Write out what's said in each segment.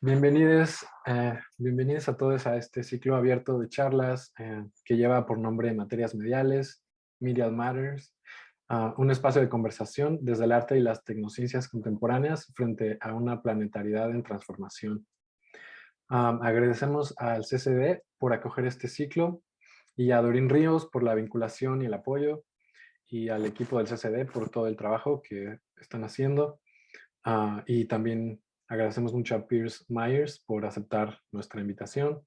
Bienvenidos, eh, bienvenidos a todos a este ciclo abierto de charlas eh, que lleva por nombre Materias Mediales, Media Matters, uh, un espacio de conversación desde el arte y las tecnociencias contemporáneas frente a una planetariedad en transformación. Um, agradecemos al CCD por acoger este ciclo y a Dorín Ríos por la vinculación y el apoyo y al equipo del CCD por todo el trabajo que están haciendo. Uh, y también agradecemos mucho a Pierce Myers por aceptar nuestra invitación.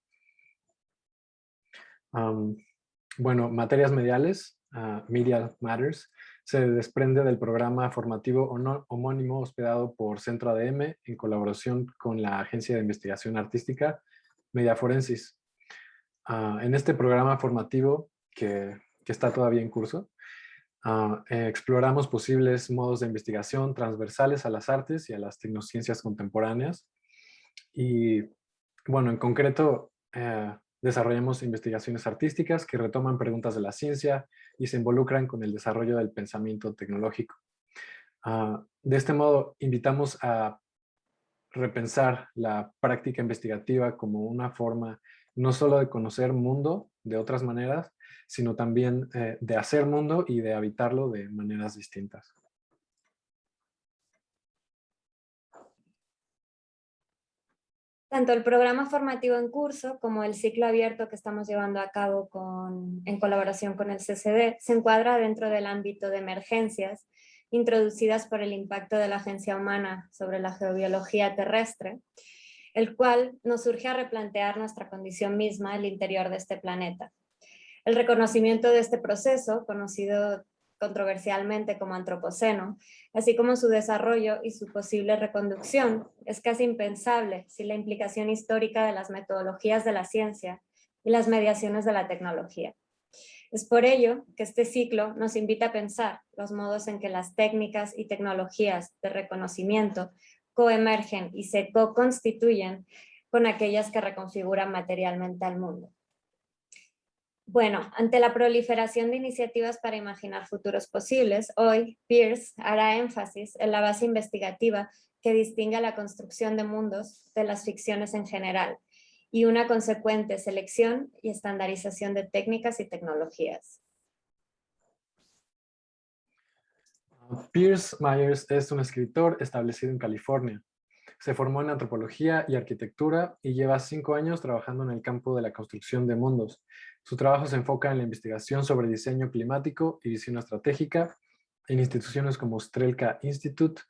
Bueno, materias mediales, uh, Media Matters, se desprende del programa formativo homónimo hospedado por Centro ADM en colaboración con la Agencia de Investigación Artística Media Forensis. Uh, en este programa formativo, que, está todavía en curso, Uh, exploramos posibles modos de investigación transversales a las artes y a las tecnociencias contemporáneas. Y bueno, en concreto, eh, desarrollamos investigaciones artísticas que retoman preguntas de la ciencia y se involucran con el desarrollo del pensamiento tecnológico. Uh, de este modo, invitamos a repensar la práctica investigativa como una forma no solo de conocer mundo de otras maneras, sino también eh, de hacer mundo y de habitarlo de maneras distintas. Tanto el programa formativo en curso como el ciclo abierto que estamos llevando a cabo en colaboración con el CCD se encuadra dentro del ámbito de emergencias introducidas por el impacto de la agencia humana sobre la geobiología terrestre, el cual nos surge a replantear nuestra condición misma el interior de este planeta. El reconocimiento de este proceso, conocido controversialmente como antropoceno, así como su desarrollo y su posible reconducción, es casi impensable sin la implicación histórica de las metodologías de la ciencia y las mediaciones de la tecnología. Es por ello que este ciclo nos invita a pensar los modos en que las técnicas y tecnologías de reconocimiento coemergen y se co-constituyen con aquellas que reconfiguran materialmente al mundo. Bueno, ante la proliferación de iniciativas para imaginar futuros posibles, hoy Pierce hará énfasis en la base investigativa que distingue la construcción de mundos de las ficciones en general y una consecuente selección y estandarización de técnicas y tecnologías. Pierce Myers es un escritor establecido en California. Se formó en antropología y arquitectura y lleva cinco años trabajando en el campo de la construcción de mundos. Su trabajo se enfoca en la investigación sobre diseño climático y visión estratégica en instituciones como Strelka Institute,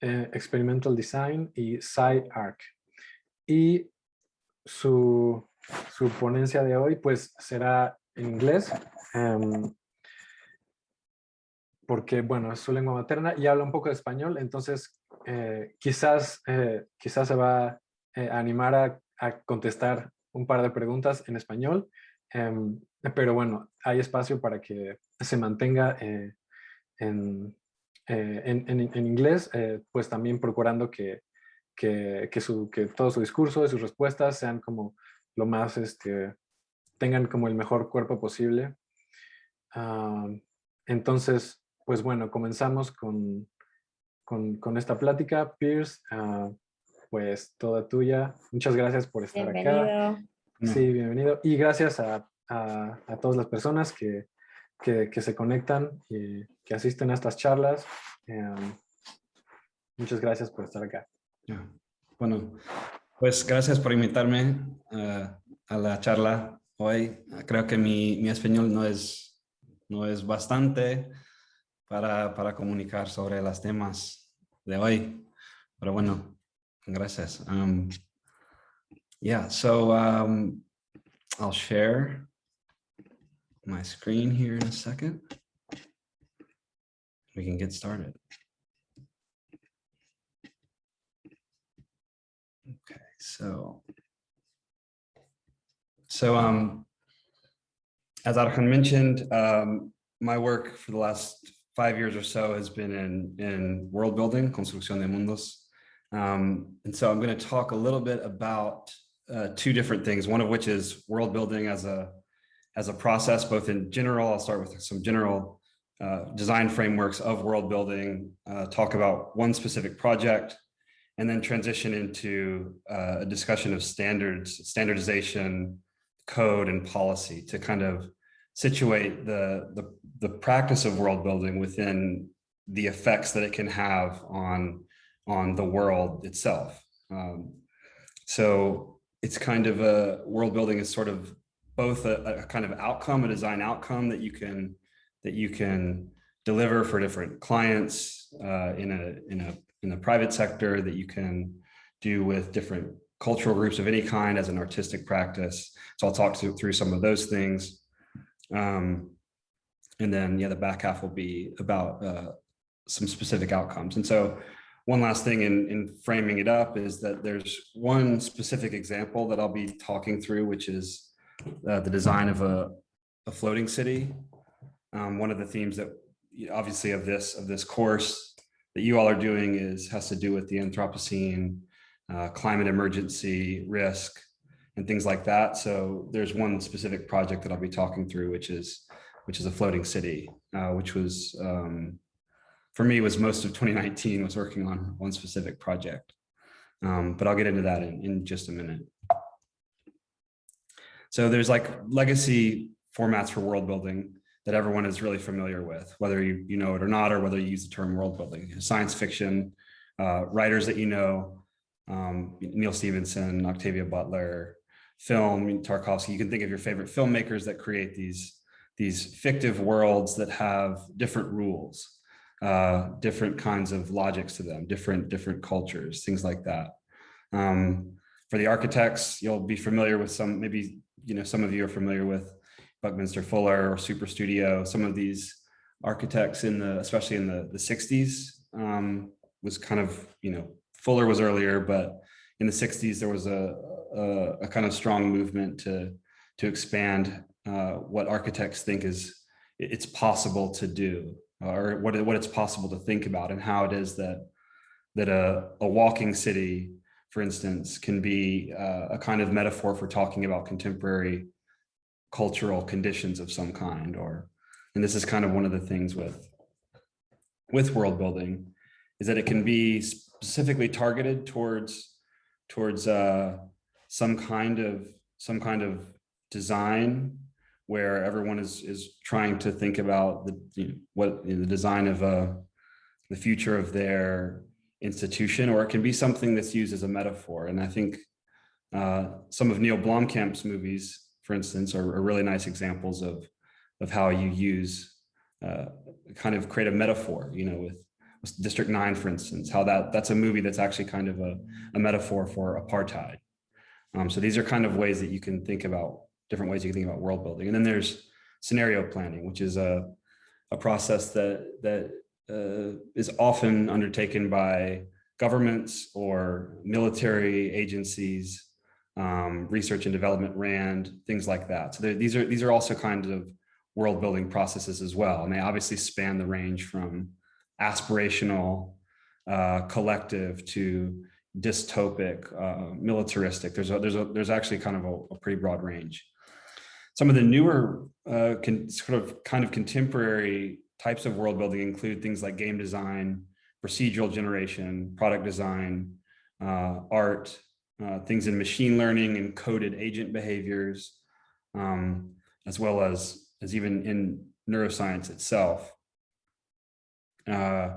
eh, Experimental Design y SciArc. Y su, su, ponencia de hoy pues será en inglés, em, porque bueno, es su lengua materna y habla un poco de español, entonces eh, quizás, eh, quizás se va a animar a, contestar un par de preguntas en español, em, pero bueno, hay espacio para que se mantenga en, en, en, inglés, pues también procurando que, que, que, su, que todo su discurso y sus respuestas sean como lo más, este, tengan como el mejor cuerpo posible. Ah, entonces, pues bueno, comenzamos con, con, esta plática. Pierce, ah, pues toda tuya. Muchas gracias por estar acá. Sí, bienvenido. Y gracias a, todas las personas que, se conectan y que asisten a estas charlas. Em, muchas gracias por estar acá. Bueno, pues gracias por invitarme eh, a la charla hoy. Creo que mi, mi español no es, no es bastante, para, para comunicar sobre los temas de hoy. Pero bueno, gracias. Um, yeah, so um, I'll share my screen here in a second. We can get started. Okay, so so um, as Arjan mentioned, um, my work for the last five years or so has been in, in world building, construcción de mundos. Um, and so I'm going to talk a little bit about uh, two different things, one of which is world building as a, as a process, both in general, I'll start with some general uh, design frameworks of world building, uh, talk about one specific project, and then transition into uh, a discussion of standards, standardization, code and policy to kind of situate the, the, the practice of world building within the effects that it can have on, on the world itself. Um, so it's kind of a world building is sort of both a, a, kind of outcome, a design outcome that you can that you can deliver for different clients uh, in a in a in the private sector that you can do with different cultural groups of any kind as an artistic practice. So I'll talk to, through some of those things. Um, and then yeah, the back half will be about uh, some specific outcomes. And so one last thing in, in framing it up is that there's one specific example that I'll be talking through, which is uh, the design of a, a floating city. Um, one of the themes that obviously of this of this course that you all are doing is has to do with the Anthropocene, uh, climate emergency risk, and things like that. So there's one specific project that I'll be talking through, which is which is a floating city, uh, which was um, for me was most of 2019 was working on one specific project. Um, but I'll get into that in, in just a minute. So there's like legacy formats for world building that everyone is really familiar with, whether you, you know it or not, or whether you use the term world building, science fiction, uh, writers that you know, um, Neal Stephenson, Octavia Butler, film, Tarkovsky, you can think of your favorite filmmakers that create these, these fictive worlds that have different rules, uh, different kinds of logics to them, different, different cultures, things like that. Um, for the architects, you'll be familiar with some, maybe, you know, some of you are familiar with Buckminster Fuller or Superstudio, some of these architects in the, especially in the, the 60s, um, was kind of, you know, Fuller was earlier, but in the 60s, there was a, a, a kind of strong movement to, to expand uh, what architects think is it's possible to do or what, what it's possible to think about and how it is that that a, a walking city, for instance, can be uh, a kind of metaphor for talking about contemporary cultural conditions of some kind or and this is kind of one of the things with with world building is that it can be specifically targeted towards towards uh, some kind of some kind of design where everyone is is trying to think about the you know, what you know, the design of uh, the future of their institution, or it can be something that's used as a metaphor. And I think uh, some of Neill Blomkamp's movies, for instance, are, are really nice examples of of how you use uh, kind of create a metaphor, you know, with District 9, for instance, how that that's a movie that's actually kind of a, a metaphor for apartheid. Um, so these are kind of ways that you can think about different ways you can think about world building. And then there's scenario planning, which is a, a process that, that uh, is often undertaken by governments or military agencies, um, research and development, RAND, things like that. So these are these are also kinds of world building processes as well. And they obviously span the range from aspirational, uh, collective to dystopic, uh, militaristic. There's a, there's a, there's actually kind of a, a pretty broad range. Some of the newer uh, sort of kind of contemporary types of world building include things like game design, procedural generation, product design, uh, art, uh, things in machine learning and coded agent behaviors, um, as well as, as even in neuroscience itself. Uh,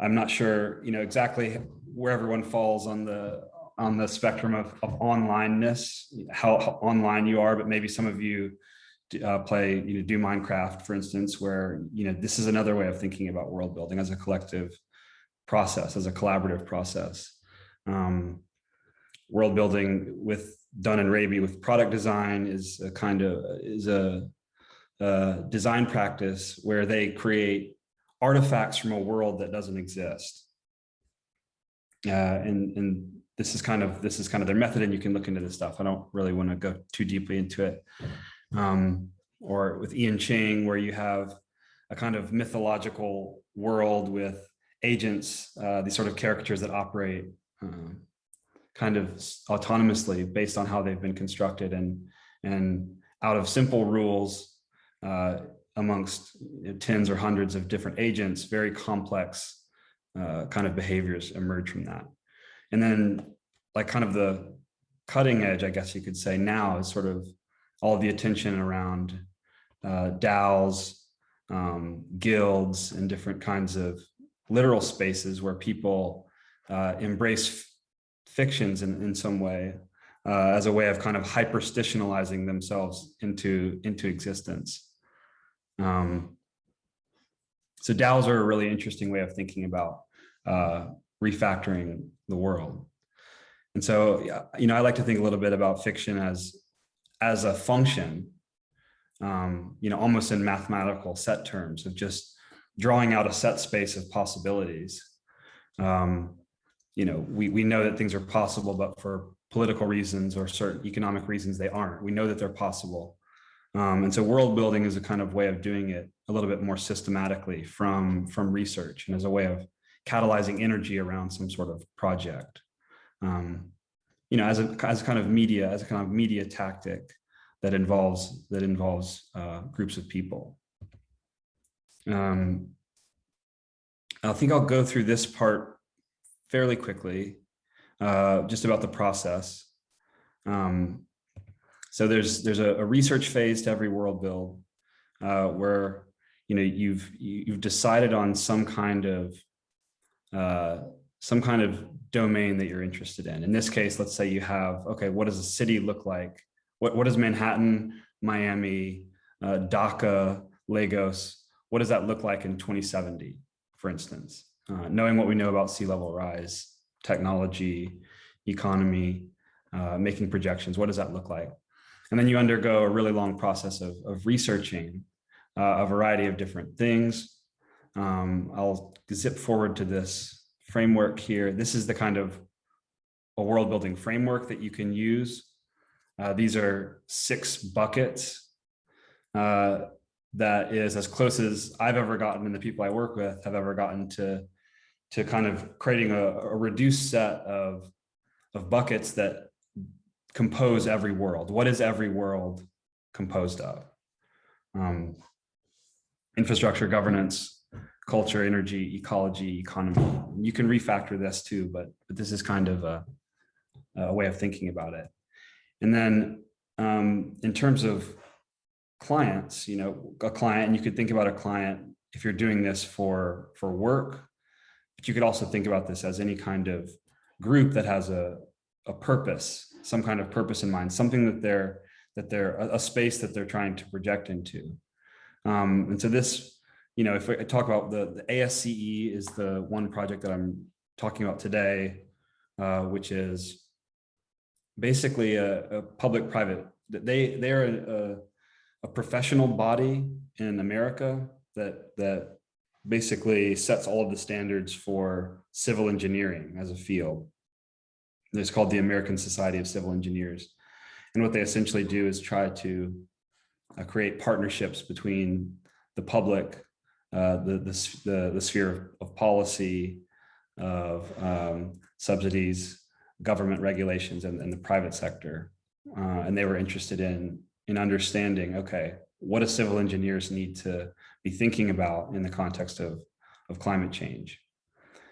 I'm not sure, you know, exactly where everyone falls on the on the spectrum of, of onlineness, how, how, online you are, but maybe some of you uh, play, you know, do Minecraft, for instance, where, you know, this is another way of thinking about world building as a collective process, as a collaborative process. Um, world building with Dunn and Raby with product design is a kind of, is a, a design practice where they create artifacts from a world that doesn't exist. Uh, and, and this is kind of this is kind of their method and you can look into this stuff. I don't really want to go too deeply into it. Um, or with Ian Cheng, where you have a kind of mythological world with agents, uh, these sort of caricatures that operate uh, kind of autonomously based on how they've been constructed and, and out of simple rules uh, amongst tens or hundreds of different agents, very complex uh, kind of behaviors emerge from that. And then like kind of the cutting edge, I guess you could say now is sort of all the attention around uh, DAOs, um, guilds, and different kinds of literal spaces where people uh, embrace fictions in, in some way uh, as a way of kind of hyperstitionalizing themselves into, into existence. Um, so DAOs are a really interesting way of thinking about uh, refactoring the world. And so, you know, I like to think a little bit about fiction as, as a function, um, you know, almost in mathematical set terms of just drawing out a set space of possibilities. Um, you know, we, we know that things are possible, but for political reasons or certain economic reasons, they aren't. We know that they're possible. Um, and so world building is a kind of way of doing it a little bit more systematically from, from research and as a way of catalyzing energy around some sort of project. Um, you know, as a, as a kind of media, as a kind of media tactic that involves, that involves uh, groups of people. Um, I think I'll go through this part fairly quickly, uh, just about the process. Um, so there's there's a, a, research phase to every world build uh, where you know you've you've decided on some kind of uh, some kind of domain that you're interested in. In this case, let's say you have okay, what does a city look like? What what does Manhattan, Miami, uh, Dhaka, Lagos? What does that look like in 2070, for instance? Uh, knowing what we know about sea level rise, technology, economy, uh, making projections, what does that look like? And then you undergo a really long process of, of researching uh, a variety of different things. Um, I'll zip forward to this framework here. This is the kind of a world building framework that you can use. Uh, these are six buckets uh, that is as close as I've ever gotten and the people I work with have ever gotten to, to kind of creating a, a reduced set of, of buckets that compose every world? What is every world composed of? Um, infrastructure, governance, culture, energy, ecology, economy. You can refactor this too, but, but this is kind of a, a way of thinking about it. And then um, in terms of clients, you know, a client, and you could think about a client if you're doing this for, for work, but you could also think about this as any kind of group that has a, a purpose some kind of purpose in mind, something that they're that they're a, a space that they're trying to project into. Um, and so this, you know, if I talk about the, the ASCE is the one project that I'm talking about today, uh, which is basically a, a public-private. They they're a, a professional body in America that that basically sets all of the standards for civil engineering as a field. It's called the American Society of Civil Engineers. And what they essentially do is try to uh, create partnerships between the public, the, the, the, the, sphere of policy, of um, subsidies, government regulations, and, and the private sector. Uh, and they were interested in, in understanding, okay, what do civil engineers need to be thinking about in the context of, of climate change?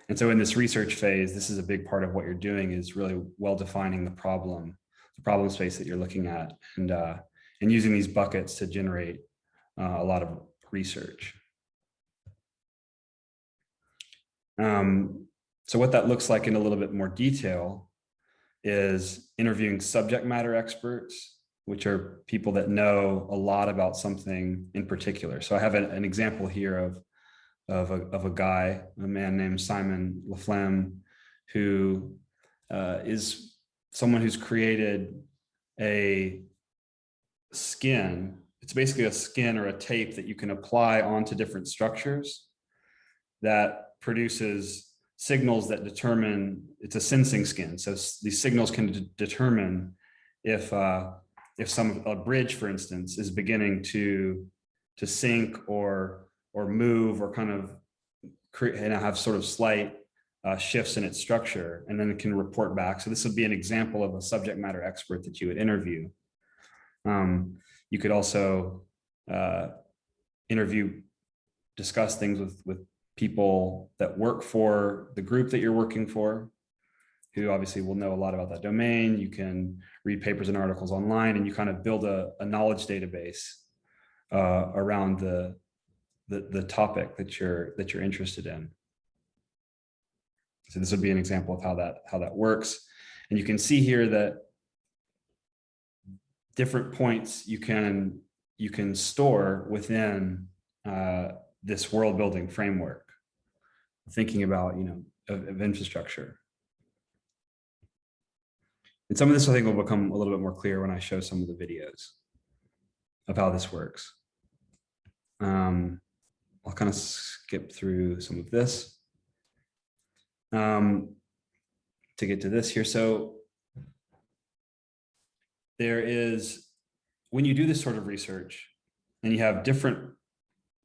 And so in this research phase, this is a big part of what you're doing is really well defining the problem, the problem space that you're looking at and, uh, and using these buckets to generate uh, a lot of research. Um, so what that looks like in a little bit more detail is interviewing subject matter experts, which are people that know a lot about something in particular. So I have an, an example here of of a, of a guy, a man named Simon Laflamme, who uh, is someone who's created a skin. It's basically a skin or a tape that you can apply onto different structures that produces signals that determine, it's a sensing skin. So these signals can determine if uh, if some a bridge, for instance, is beginning to to sink or or move or kind of create and have sort of slight uh, shifts in its structure, and then it can report back. So this would be an example of a subject matter expert that you would interview. Um, you could also uh, interview, discuss things with, with people that work for the group that you're working for, who obviously will know a lot about that domain. You can read papers and articles online and you kind of build a, a knowledge database uh, around the, the, the topic that you're, that you're interested in. So this would be an example of how that, how that works. And you can see here that different points you can, you can store within uh, this world building framework, thinking about, you know, of, of infrastructure. And some of this I think will become a little bit more clear when I show some of the videos of how this works. Um, I'll kind of skip through some of this um, to get to this here. So there is, when you do this sort of research and you have different,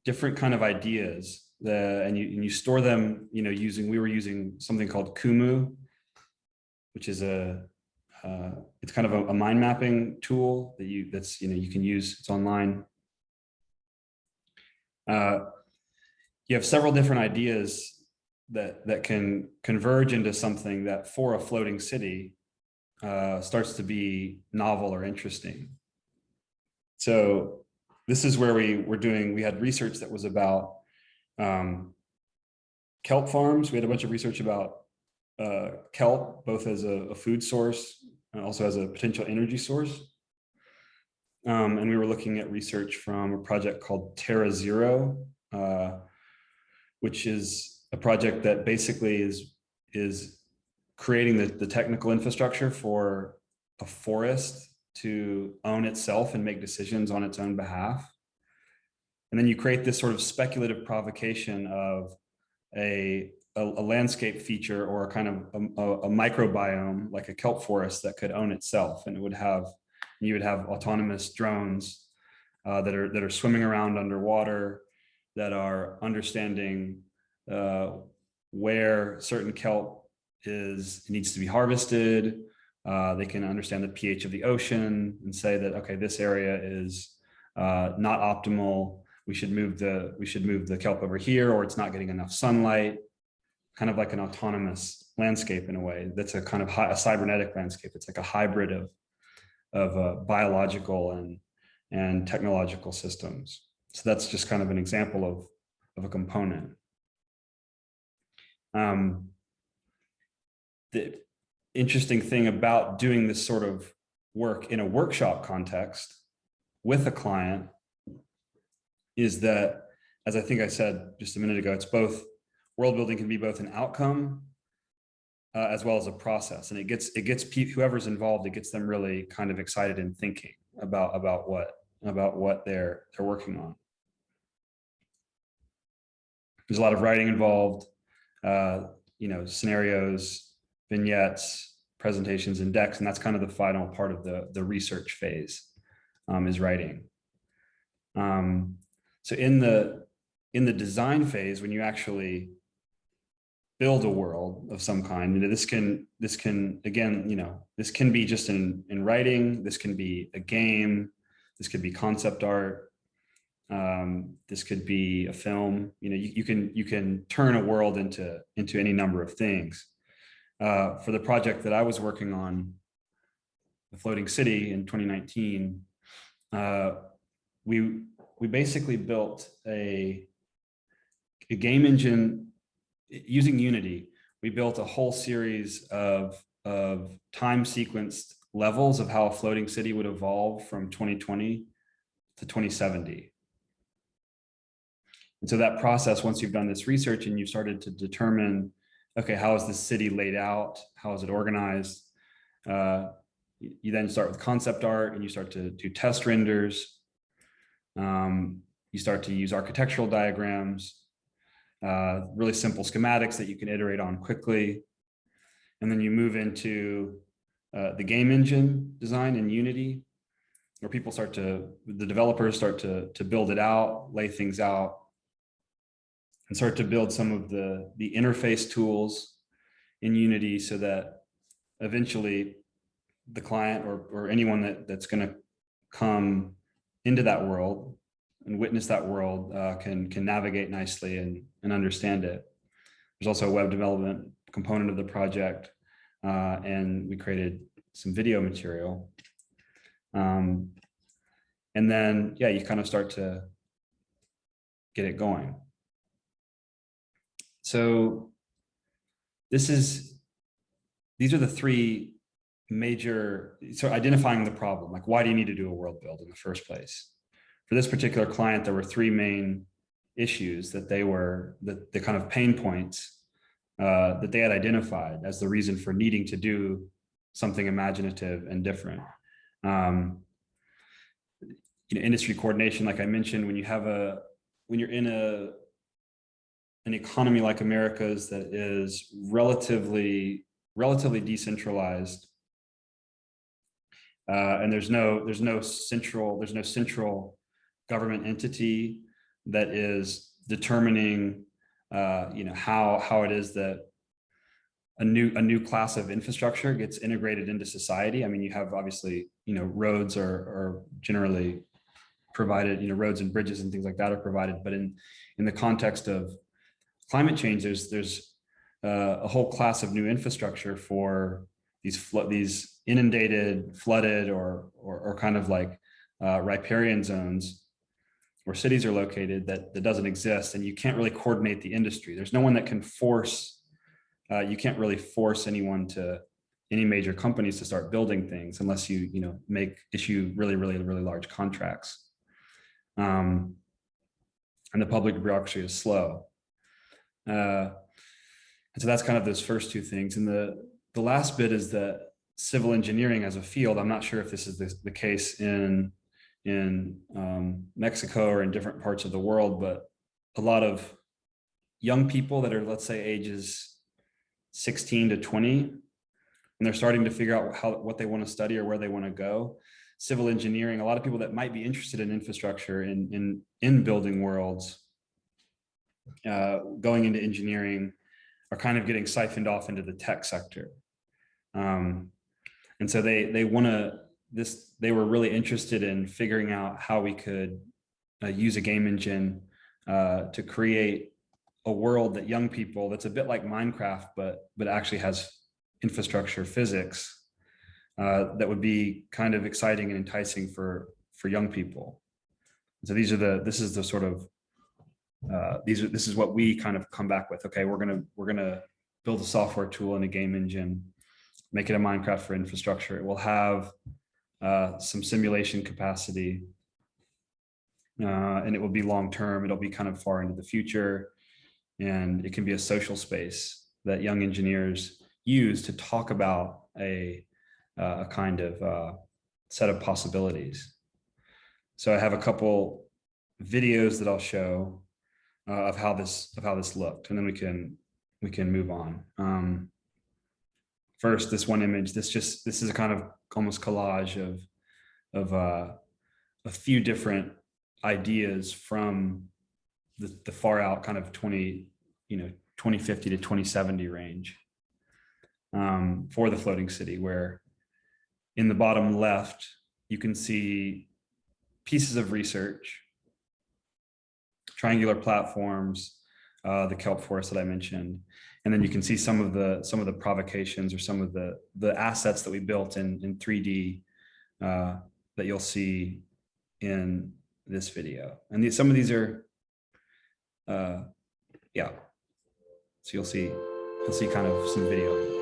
different kind of ideas the, and, you, and you store them, you know, using, we were using something called Kumu, which is a, uh, it's kind of a, a, mind mapping tool that you that's you know you can use it's online. Uh, you have several different ideas that that can converge into something that for a floating city uh, starts to be novel or interesting. So this is where we were doing we had research that was about um, kelp farms we had a bunch of research about uh, kelp, both as a, a, food source and also as a potential energy source. Um, and we were looking at research from a project called Terra Zero, uh, which is a project that basically is, is creating the, the technical infrastructure for a forest to own itself and make decisions on its own behalf. And then you create this sort of speculative provocation of a a, a, landscape feature or a kind of a, a, microbiome like a kelp forest that could own itself. And it would have you would have autonomous drones uh, that are that are swimming around underwater that are understanding uh, where certain kelp is needs to be harvested. Uh, they can understand the pH of the ocean and say that okay this area is uh, not optimal we should move the we should move the kelp over here or it's not getting enough sunlight kind of like an autonomous landscape in a way. That's a kind of a cybernetic landscape. It's like a hybrid of, of uh, biological and, and technological systems. So that's just kind of an example of, of a component. Um, the interesting thing about doing this sort of work in a workshop context with a client is that, as I think I said just a minute ago, it's both world building can be both an outcome uh, as well as a process. And it gets it gets whoever's involved, it gets them really kind of excited and thinking about about what about what they're they're working on. There's a lot of writing involved, uh, you know, scenarios, vignettes, presentations, and decks, and that's kind of the final part of the the research phase um, is writing. Um, so in the in the design phase, when you actually build a world of some kind. You know, this can, this can, again, you know, this can be just in, in writing, this can be a game, this could be concept art, um, this could be a film, you know, you, you, can, you can turn a world into, into any number of things. Uh, for the project that I was working on, the floating city in 2019, uh, we, we basically built a, a game engine using Unity, we built a whole series of, of time sequenced levels of how a floating city would evolve from 2020 to 2070. And so that process, once you've done this research and you've started to determine, okay, how is the city laid out? How is it organized? Uh, you then start with concept art and you start to do test renders. Um, you start to use architectural diagrams uh, really simple schematics that you can iterate on quickly. And then you move into uh, the game engine design in Unity, where people start to, the developers start to, to build it out, lay things out, and start to build some of the, the interface tools in Unity so that eventually the client or, or anyone that, that's going to come into that world and witness that world uh, can can navigate nicely and and understand it. There's also a web development component of the project uh, and we created some video material. Um, and then, yeah, you kind of start to get it going. So this is, these are the three major, so identifying the problem, like why do you need to do a world build in the first place? For this particular client, there were three main issues that they were, the, the kind of pain points uh, that they had identified as the reason for needing to do something imaginative and different. Um, you know, industry coordination, like I mentioned, when you have a, when you're in a, an economy like America's that is relatively, relatively decentralized, uh, and there's no, there's no central, there's no central government entity that is determining, uh, you know, how, how it is that a new a new class of infrastructure gets integrated into society. I mean, you have obviously, you know, roads are, are generally provided, you know, roads and bridges and things like that are provided. But in in the context of climate change, there's there's uh, a whole class of new infrastructure for these flood these inundated, flooded, or or, or kind of like uh, riparian zones where cities are located that that doesn't exist, and you can't really coordinate the industry. There's no one that can force uh, you can't really force anyone to any major companies to start building things unless you you know make issue really really really large contracts. Um, and the public bureaucracy is slow. Uh, and so that's kind of those first two things. And the the last bit is that civil engineering as a field i'm not sure if this is the, the case in in um, mexico or in different parts of the world but a lot of young people that are let's say ages 16 to 20 and they're starting to figure out how what they want to study or where they want to go. Civil engineering a lot of people that might be interested in infrastructure in in in building worlds uh, going into engineering are kind of getting siphoned off into the tech sector um, and so they they want to this they were really interested in figuring out how we could uh, use a game engine uh, to create a world that young people that's a bit like Minecraft, but but actually has infrastructure physics uh, that would be kind of exciting and enticing for for young people. So these are the this is the sort of uh, these are this is what we kind of come back with. Okay, we're gonna we're gonna build a software tool and a game engine, make it a Minecraft for infrastructure. It will have uh, some simulation capacity, uh, and it will be long term. It'll be kind of far into the future and it can be a social space that young engineers use to talk about a, uh, a kind of uh, set of possibilities. So I have a couple videos that I'll show uh, of how this of how this looked, and then we can we can move on. Um, first, this one image. This just this is a kind of almost collage of of uh, a few different ideas from the, the far out kind of 20 you know 2050 to 2070 range um, for the floating city where in the bottom left you can see pieces of research triangular platforms uh, the kelp forest that I mentioned and then you can see some of the some of the provocations or some of the the assets that we built in in 3d uh, that you'll see in this video and these, some of these are uh, yeah so you'll see, you'll see kind of some video.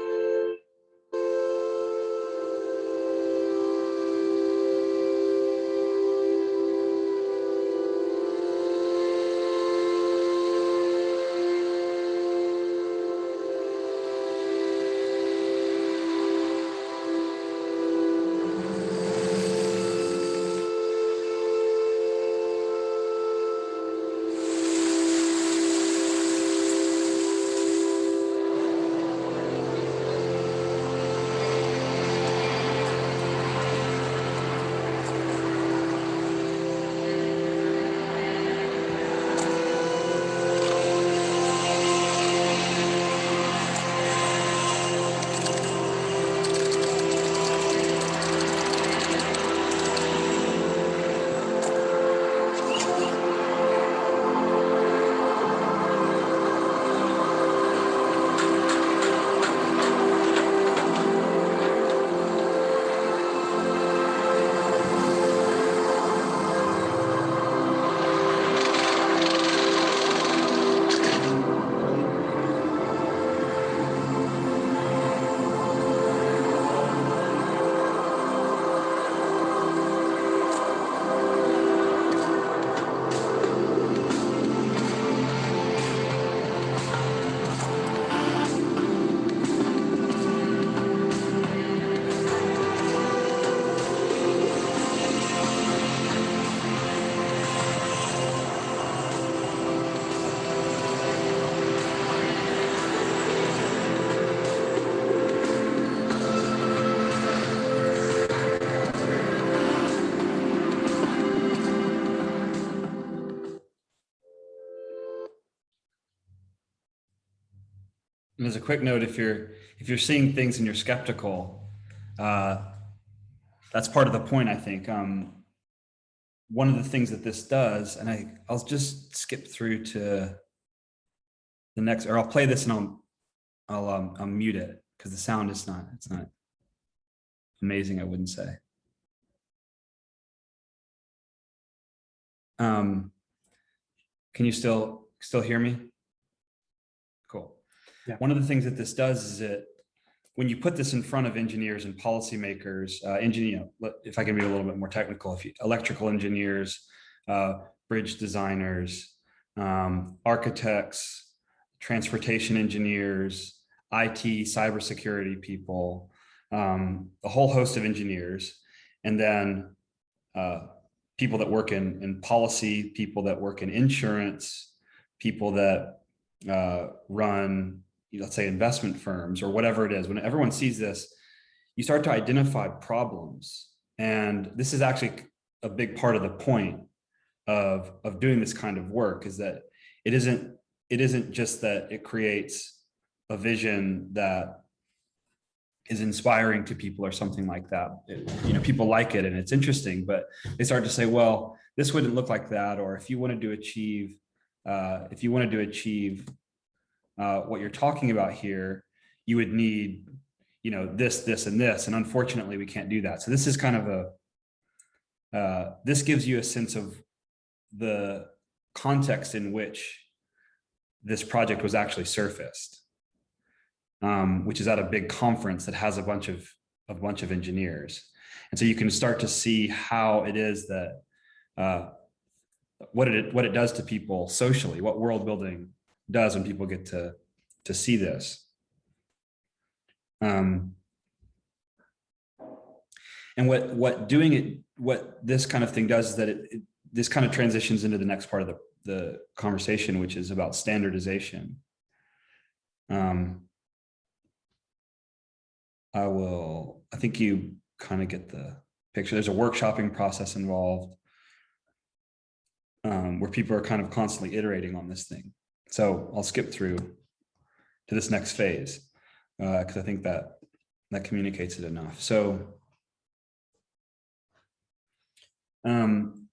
And as a quick note, if you're if you're seeing things and you're skeptical, uh, that's part of the point, I think. Um, one of the things that this does, and I, I'll just skip through to the next, or I'll play this and I'll, I'll, um, I'll mute it because the sound is not, it's not amazing, I wouldn't say. Um, can you still, still hear me? Yeah. One of the things that this does is it when you put this in front of engineers and policymakers, uh, engineer, if I can be a little bit more technical, if you, electrical engineers, uh, bridge designers, um, architects, transportation engineers, IT, cybersecurity people, um, a whole host of engineers, and then uh, people that work in, in policy, people that work in insurance, people that uh, run let's say investment firms or whatever it is, when everyone sees this, you start to identify problems. And this is actually a big part of the point of, of doing this kind of work is that it isn't, it isn't just that it creates a vision that is inspiring to people or something like that. It, you know, people like it and it's interesting, but they start to say, well, this wouldn't look like that. Or if you wanted to achieve, uh, if you wanted to achieve uh, what you're talking about here, you would need, you know, this, this, and this. And unfortunately, we can't do that. So this is kind of a, uh, this gives you a sense of the context in which this project was actually surfaced, um, which is at a big conference that has a bunch of a bunch of engineers. And so you can start to see how it is that uh, what it what it does to people socially, what world building does when people get to to see this. Um, and what what doing it, what this kind of thing does is that it, it this kind of transitions into the next part of the, the conversation, which is about standardization. Um, I will, I think you kind of get the picture. There's a workshopping process involved um, where people are kind of constantly iterating on this thing. So I'll skip through to this next phase because uh, I think that that communicates it enough. So um,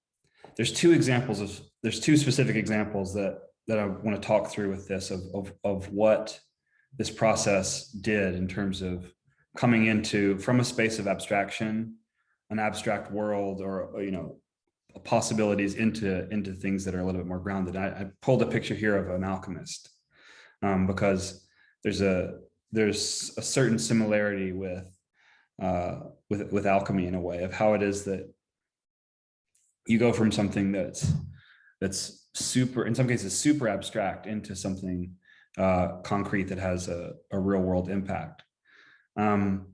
there's two examples of there's two specific examples that that I want to talk through with this of, of, of what this process did in terms of coming into from a space of abstraction, an abstract world or, you know, possibilities into into things that are a little bit more grounded. I, I pulled a picture here of an alchemist um, because there's a there's a certain similarity with uh, with with alchemy in a way of how it is that you go from something that's that's super in some cases super abstract into something uh, concrete that has a, a real world impact. Um,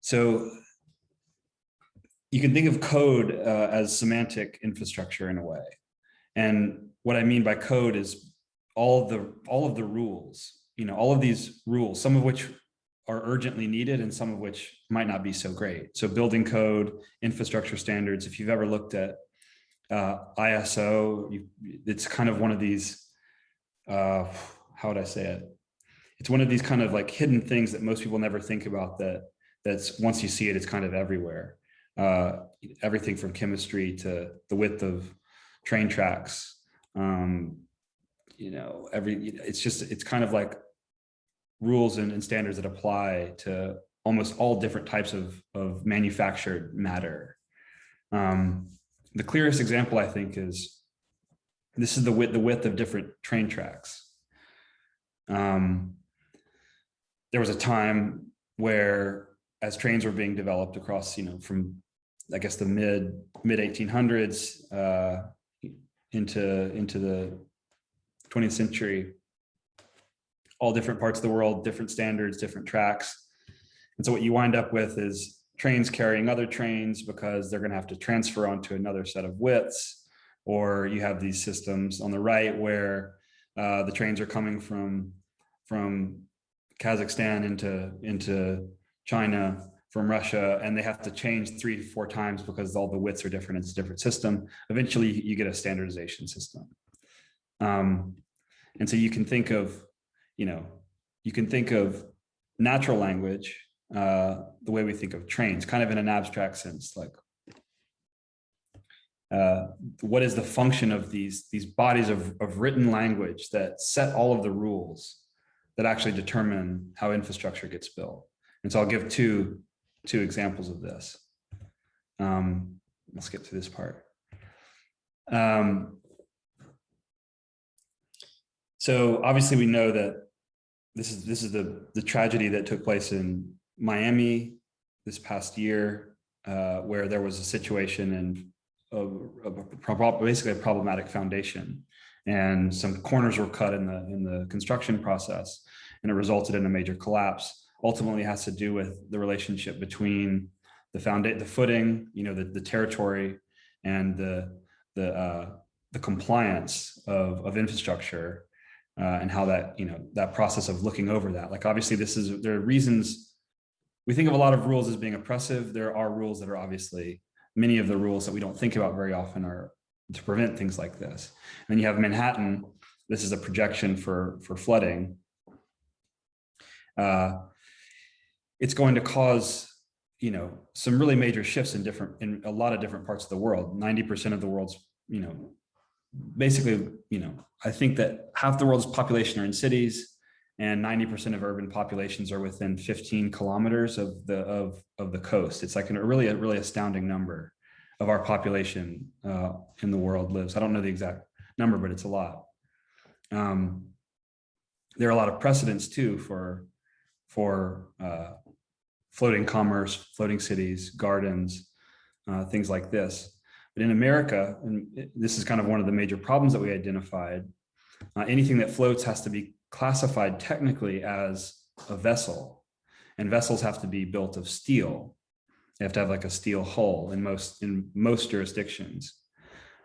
so you can think of code uh, as semantic infrastructure in a way. And what I mean by code is all of the all of the rules, you know, all of these rules, some of which are urgently needed and some of which might not be so great. So building code, infrastructure standards, if you've ever looked at uh, ISO, you, it's kind of one of these, uh, how would I say it? It's one of these kind of like hidden things that most people never think about that that's once you see it, it's kind of everywhere uh, everything from chemistry to the width of train tracks. Um, you know, every it's just it's kind of like rules and, and standards that apply to almost all different types of, of manufactured matter. Um, the clearest example, I think, is this is the width, the width of different train tracks. Um, there was a time where as trains were being developed across, you know, from I guess the mid mid 1800s uh, into into the 20th century, all different parts of the world, different standards, different tracks. And so what you wind up with is trains carrying other trains because they're going to have to transfer onto another set of widths. Or you have these systems on the right where uh, the trains are coming from from Kazakhstan into into China from Russia and they have to change three to four times because all the widths are different. It's a different system. Eventually you get a standardization system. Um, and so you can think of, you know, you can think of natural language uh, the way we think of trains, kind of in an abstract sense, like uh, what is the function of these, these bodies of, of written language that set all of the rules that actually determine how infrastructure gets built. And so I'll give two, two examples of this. Um, let's skip to this part. Um, so obviously we know that this is this is the the tragedy that took place in Miami this past year, uh, where there was a situation and basically a problematic foundation, and some corners were cut in the in the construction process, and it resulted in a major collapse. Ultimately, has to do with the relationship between the foundation, the footing, you know, the the territory, and the the uh, the compliance of of infrastructure uh, and how that, you know, that process of looking over that. Like, obviously, this is, there are reasons, we think of a lot of rules as being oppressive. There are rules that are obviously, many of the rules that we don't think about very often are to prevent things like this. And then you have Manhattan, this is a projection for, for flooding. Uh, it's going to cause, you know, some really major shifts in different, in a lot of different parts of the world. 90% of the world's, you know, basically, you know, I think that half the world's population are in cities and 90% of urban populations are within 15 kilometers of the of, of the coast. It's like a really, a really astounding number of our population uh, in the world lives. I don't know the exact number, but it's a lot. Um, there are a lot of precedents too for, for uh, floating commerce, floating cities, gardens, uh, things like this. But in America, and this is kind of one of the major problems that we identified, uh, anything that floats has to be classified technically as a vessel. And vessels have to be built of steel. They have to have like a steel hull in most in most jurisdictions.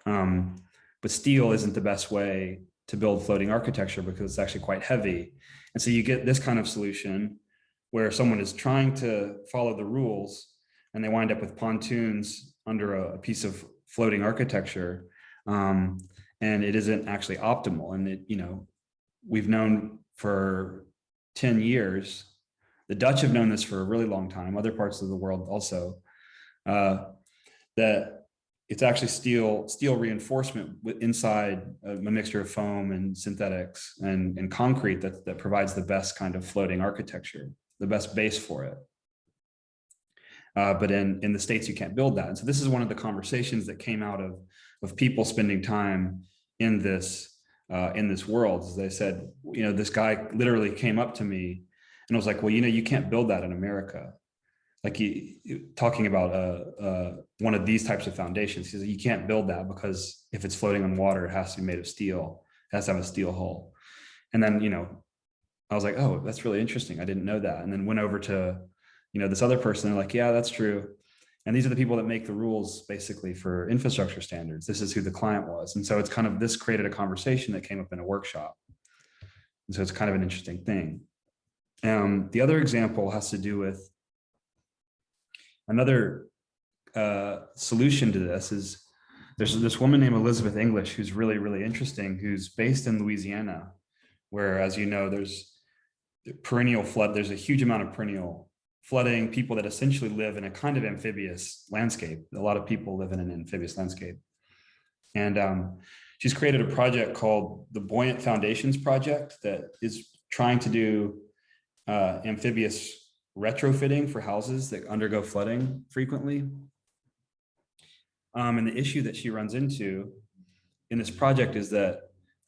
Um, but steel isn't the best way to build floating architecture because it's actually quite heavy. And so you get this kind of solution where someone is trying to follow the rules and they wind up with pontoons under a, a piece of floating architecture um, and it isn't actually optimal. And it, you know, we've known for 10 years, the Dutch have known this for a really long time, other parts of the world also, uh, that it's actually steel steel reinforcement inside a, mixture of foam and synthetics and, and concrete that, that provides the best kind of floating architecture, the best base for it. Uh, but in, in the States, you can't build that. And so this is one of the conversations that came out of, of people spending time in this uh, in this world. As they said, you know, this guy literally came up to me and I was like, well, you know, you can't build that in America. Like he talking about uh, uh, one of these types of foundations. He said, you can't build that because if it's floating on water, it has to be made of steel. It has to have a steel hull. And then, you know, I was like, oh, that's really interesting. I didn't know that. And then went over to you know, this other person, they're like, yeah, that's true. And these are the people that make the rules basically for infrastructure standards. This is who the client was. And so it's kind of, this created a conversation that came up in a workshop. And so it's kind of an interesting thing. Um, the other example has to do with another uh, solution to this is there's this woman named Elizabeth English who's really, really interesting, who's based in Louisiana, where, as you know, there's perennial flood, there's a huge amount of perennial flooding people that essentially live in a kind of amphibious landscape. A lot of people live in an amphibious landscape. And um, she's created a project called the Buoyant Foundations Project that is trying to do uh, amphibious retrofitting for houses that undergo flooding frequently. Um, and the issue that she runs into in this project is that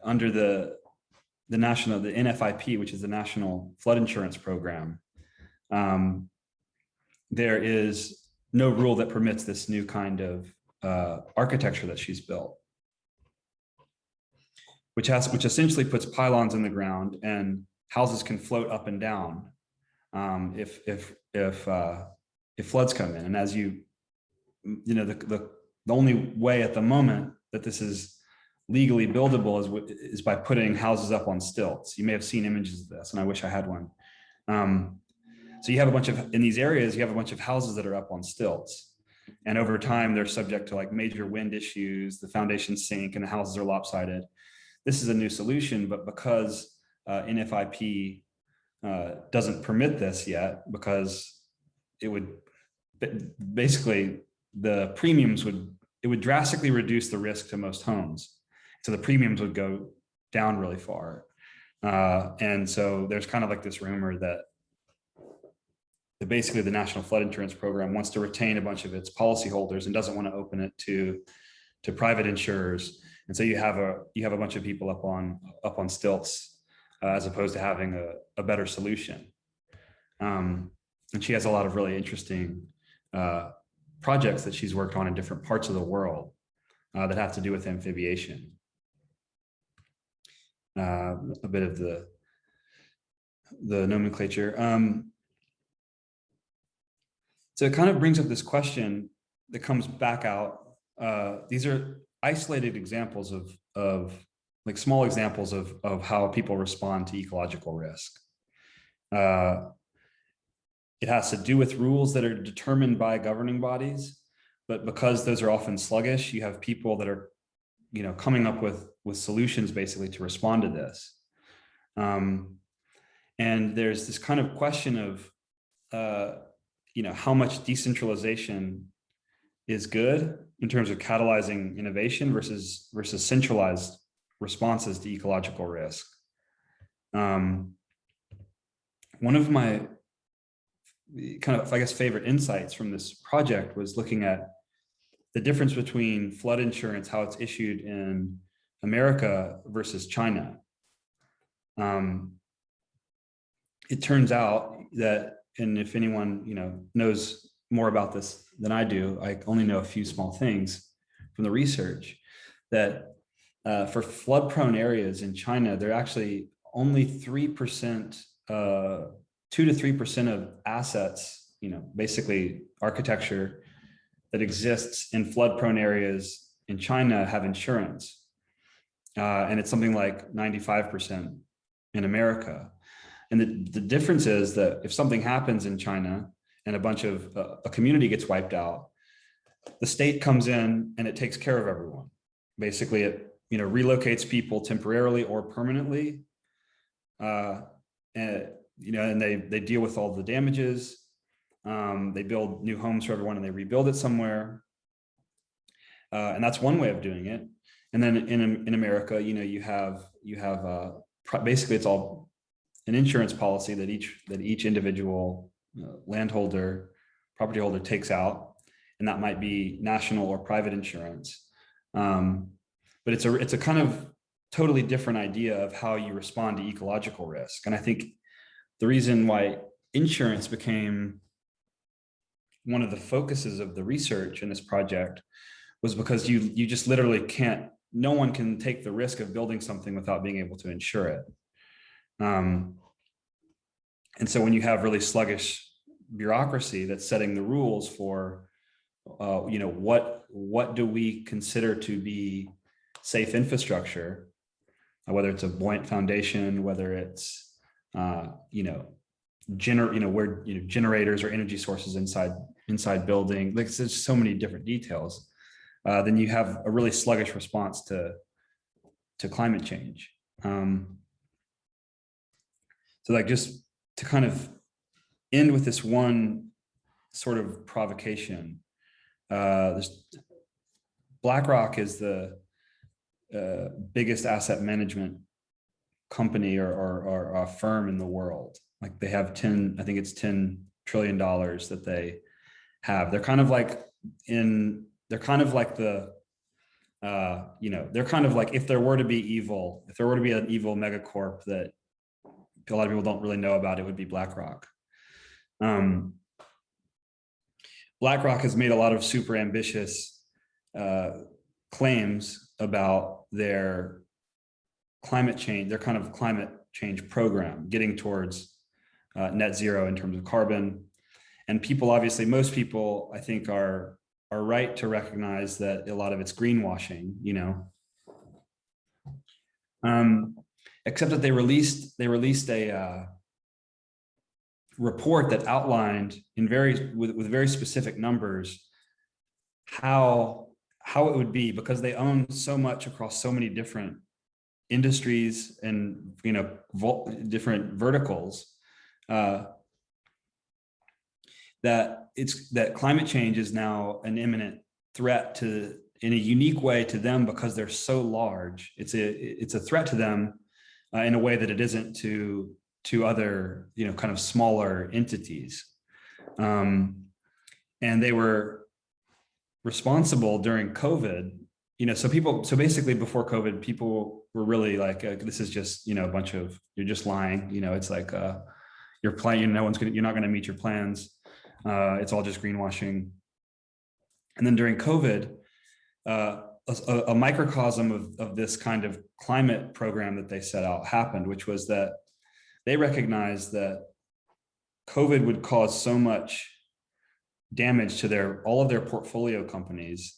under the the national, the NFIP, which is the National Flood Insurance Program, um, there is no rule that permits this new kind of uh, architecture that she's built, which has which essentially puts pylons in the ground and houses can float up and down um, if if if uh, if floods come in. And as you you know the, the the only way at the moment that this is legally buildable is is by putting houses up on stilts. You may have seen images of this, and I wish I had one. Um, so you have a bunch of, in these areas, you have a bunch of houses that are up on stilts. And over time, they're subject to like major wind issues, the foundations sink and the houses are lopsided. This is a new solution, but because uh, NFIP uh, doesn't permit this yet because it would basically the premiums would it would drastically reduce the risk to most homes. So the premiums would go down really far. Uh, and so there's kind of like this rumor that that basically the National Flood Insurance Program wants to retain a bunch of its policyholders and doesn't want to open it to to private insurers. And so you have a you have a bunch of people up on up on stilts uh, as opposed to having a, a better solution. Um, and she has a lot of really interesting uh, projects that she's worked on in different parts of the world uh, that have to do with amphibiation. Uh, a bit of the the nomenclature. Um, so it kind of brings up this question that comes back out. Uh, these are isolated examples of, of like small examples of, of how people respond to ecological risk. Uh, it has to do with rules that are determined by governing bodies, but because those are often sluggish, you have people that are, you know, coming up with, with solutions basically to respond to this. Um, and there's this kind of question of, uh, you know, how much decentralization is good in terms of catalyzing innovation versus versus centralized responses to ecological risk. Um, one of my kind of, I guess, favorite insights from this project was looking at the difference between flood insurance, how it's issued in America versus China. Um, it turns out that and if anyone you know knows more about this than I do, I only know a few small things from the research that uh, for flood prone areas in China, they're actually only 3%, uh, two to 3% of assets, you know, basically architecture that exists in flood prone areas in China have insurance. Uh, and it's something like 95% in America. And the, the difference is that if something happens in China and a bunch of uh, a community gets wiped out, the state comes in and it takes care of everyone. Basically, it you know relocates people temporarily or permanently, uh, and you know, and they they deal with all the damages. Um, they build new homes for everyone and they rebuild it somewhere. Uh, and that's one way of doing it. And then in in America, you know, you have you have uh, basically it's all an insurance policy that each that each individual uh, landholder, property holder takes out, and that might be national or private insurance. Um, but it's a it's a kind of totally different idea of how you respond to ecological risk. And I think the reason why insurance became one of the focuses of the research in this project was because you you just literally can't no one can take the risk of building something without being able to insure it um, and so when you have really sluggish bureaucracy that's setting the rules for, uh, you know, what what do we consider to be safe infrastructure, uh, whether it's a buoyant foundation, whether it's, uh, you know, gener you know, where you know generators or energy sources inside inside building, like there's so many different details. Uh, then you have a really sluggish response to to climate change. Um, so like just to kind of end with this one sort of provocation. Uh, BlackRock is the uh, biggest asset management company or, or, or a firm in the world. Like they have 10, I think it's 10 trillion dollars that they have. They're kind of like in, they're kind of like the, uh, you know, they're kind of like if there were to be evil, if there were to be an evil megacorp that a lot of people don't really know about it would be BlackRock. Um, BlackRock has made a lot of super ambitious uh, claims about their climate change, their kind of climate change program, getting towards uh, net zero in terms of carbon. And people, obviously, most people, I think, are are right to recognize that a lot of it's greenwashing, you know. Um, except that they released they released a uh, report that outlined in very with, with very specific numbers how how it would be because they own so much across so many different industries and you know different verticals uh, that it's that climate change is now an imminent threat to in a unique way to them because they're so large. It's a it's a threat to them uh, in a way that it isn't to to other you know kind of smaller entities. Um, and they were responsible during COVID. You know, so people so basically before COVID, people were really like, uh, this is just you know a bunch of you're just lying. You know, it's like uh, you're playing. No one's gonna. You're not to meet your plans. Uh, it's all just greenwashing. And then during COVID, uh, a, a, microcosm of, of this kind of climate program that they set out happened, which was that they recognized that COVID would cause so much damage to their all of their portfolio companies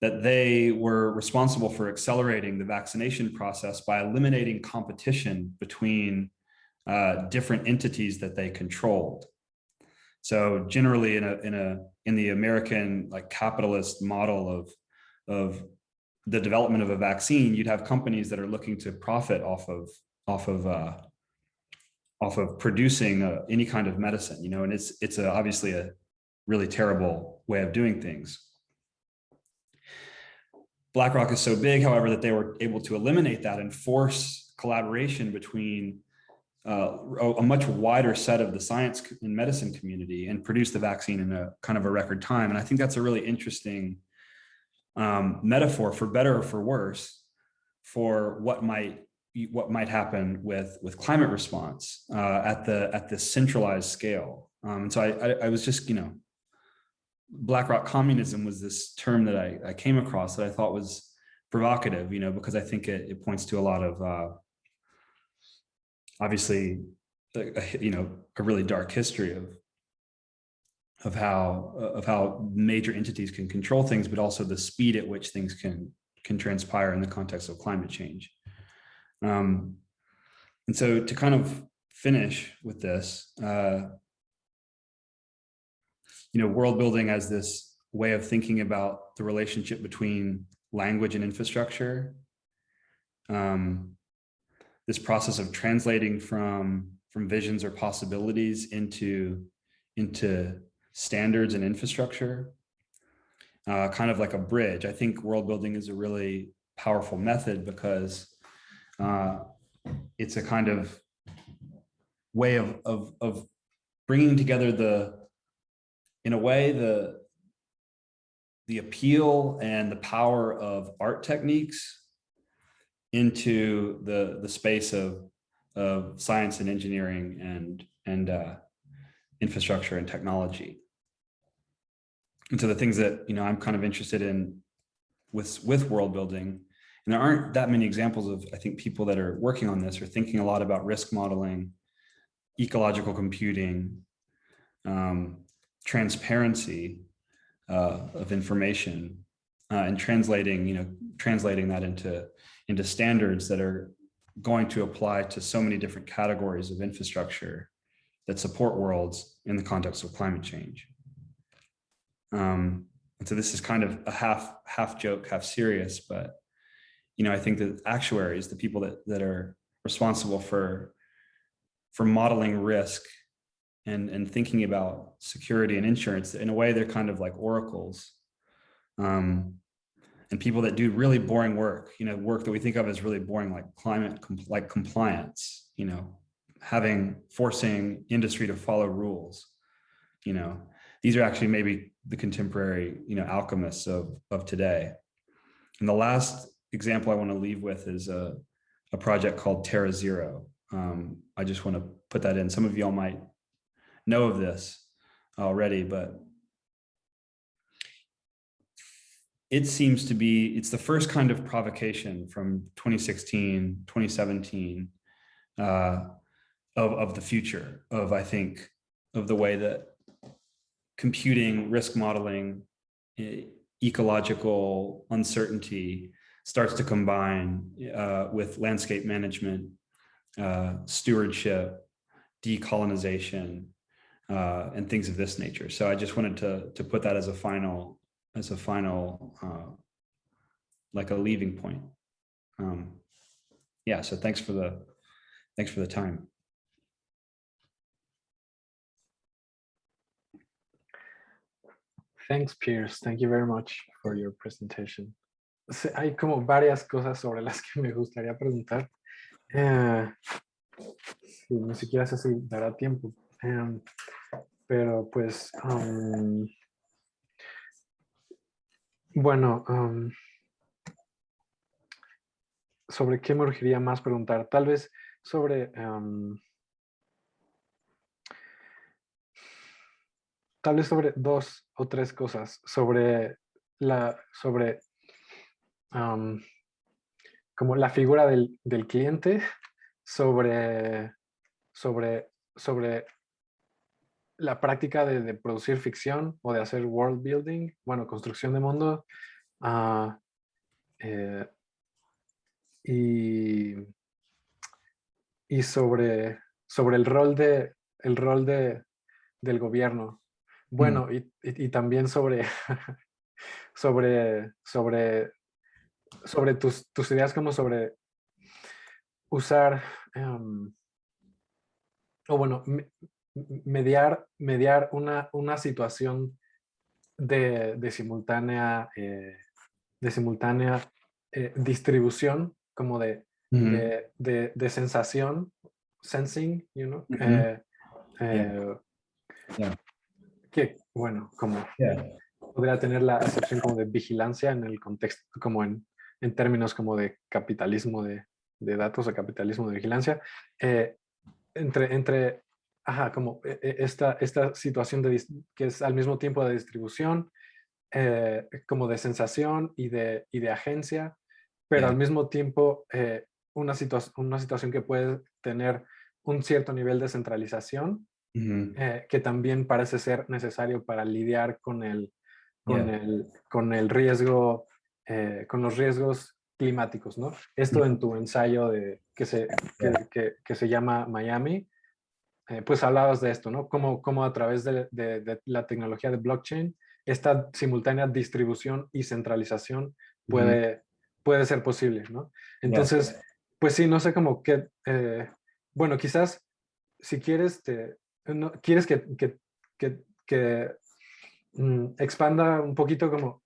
that they were responsible for accelerating the vaccination process by eliminating competition between uh, different entities that they controlled. So generally in a in a in the American like capitalist model of of the development of a vaccine, you'd have companies that are looking to profit off of off of uh, off of producing uh, any kind of medicine, you know, and it's it's a, obviously a really terrible way of doing things. BlackRock is so big, however, that they were able to eliminate that and force collaboration between uh, a much wider set of the science and medicine community and produce the vaccine in a kind of a record time. And I think that's a really interesting um, metaphor for better or for worse for what might what might happen with with climate response uh, at the at the centralized scale. Um, and so I, I, I was just you know BlackRock communism was this term that I, I came across that I thought was provocative, you know, because I think it, it points to a lot of uh, obviously, a, a, you know, a really dark history of of how of how major entities can control things, but also the speed at which things can can transpire in the context of climate change. Um, and so to kind of finish with this, uh, you know, world building as this way of thinking about the relationship between language and infrastructure. Um, this process of translating from from visions or possibilities into into standards and infrastructure, uh, kind of like a bridge. I think world building is a really powerful method because uh, it's a kind of way of, of, of bringing together the, in a way, the, the appeal and the power of art techniques into the, the space of, of science and engineering and, and uh, infrastructure and technology. And so the things that, you know, I'm kind of interested in with, with world building, and there aren't that many examples of, I think, people that are working on this or thinking a lot about risk modeling, ecological computing, um, transparency uh, of information, uh, and translating, you know, translating that into, into standards that are going to apply to so many different categories of infrastructure that support worlds in the context of climate change. Um, and so this is kind of a half half joke, half serious, but you know, I think that actuaries, the people that that are responsible for for modeling risk and and thinking about security and insurance in a way they're kind of like oracles um, and people that do really boring work you know work that we think of as really boring like climate like compliance you know having forcing industry to follow rules you know these are actually maybe the contemporary, you know, alchemists of, of today. And the last example I want to leave with is a, a project called Terra Zero. Um, I just want to put that in. Some of y'all might know of this already, but it seems to be, it's the first kind of provocation from 2016, 2017 uh, of, of the future of, I think, of the way that computing, risk modeling, ecological uncertainty starts to combine uh, with landscape management, uh, stewardship, decolonization, uh, and things of this nature. So I just wanted to to put that as a final as a final uh, like a leaving point. Um, yeah, so thanks for the, thanks for the time. Thanks, Pierce. Thank you very much for your presentation. Hay como varias cosas sobre las que me gustaría preguntar. Eh, sí, ni siquiera sé si dará tiempo. Em, pero pues, am, bueno, ¿sobre qué me urgiría más preguntar? Tal vez sobre... tal vez sobre dos o tres cosas. Sobre la... Sobre... como la figura del, del cliente, sobre, sobre, sobre la práctica de, de producir ficción o de hacer world building, bueno, construcción de mundo, ah, eh, y, y sobre, sobre el rol, de, el rol de, del gobierno. Bueno, y, y- y también sobre, sobre, sobre, sobre tus, tus ideas como sobre usar, em, o bueno, me- m- mediar, mediar una, una situación de, de simultánea, eh, de simultánea eh, distribución, como de, de, de- de sensación, sensing, you know, eh, eh, Yeah. que, bueno, como Yeah. podría tener la acepción como de vigilancia en el contexto, como en, en términos como de capitalismo de, de datos o capitalismo de vigilancia, entre, entre, ajá, como eh, eh, esta, esta situación de, que es al mismo tiempo de distribución, eh, como de sensación y de, y de agencia, pero al mismo tiempo eh, una, situa- una situación que puede tener un cierto nivel de centralización Mhm. eh, que también parece ser necesario para lidiar con el, con el, con el riesgo, eh, con los riesgos climáticos, ¿no? Esto en tu ensayo de, que, se, que, que- que se llama Miami, eh, pues hablabas de esto, ¿no? Cómo, cómo a través de, de- de la tecnología de blockchain, esta simultánea distribución y centralización puede, puede ser posible, ¿no? Entonces, pues sí, no sé cómo que, eh, bueno, quizás si quieres, te, no, quieres que, que, que, que, mm, expanda un poquito como,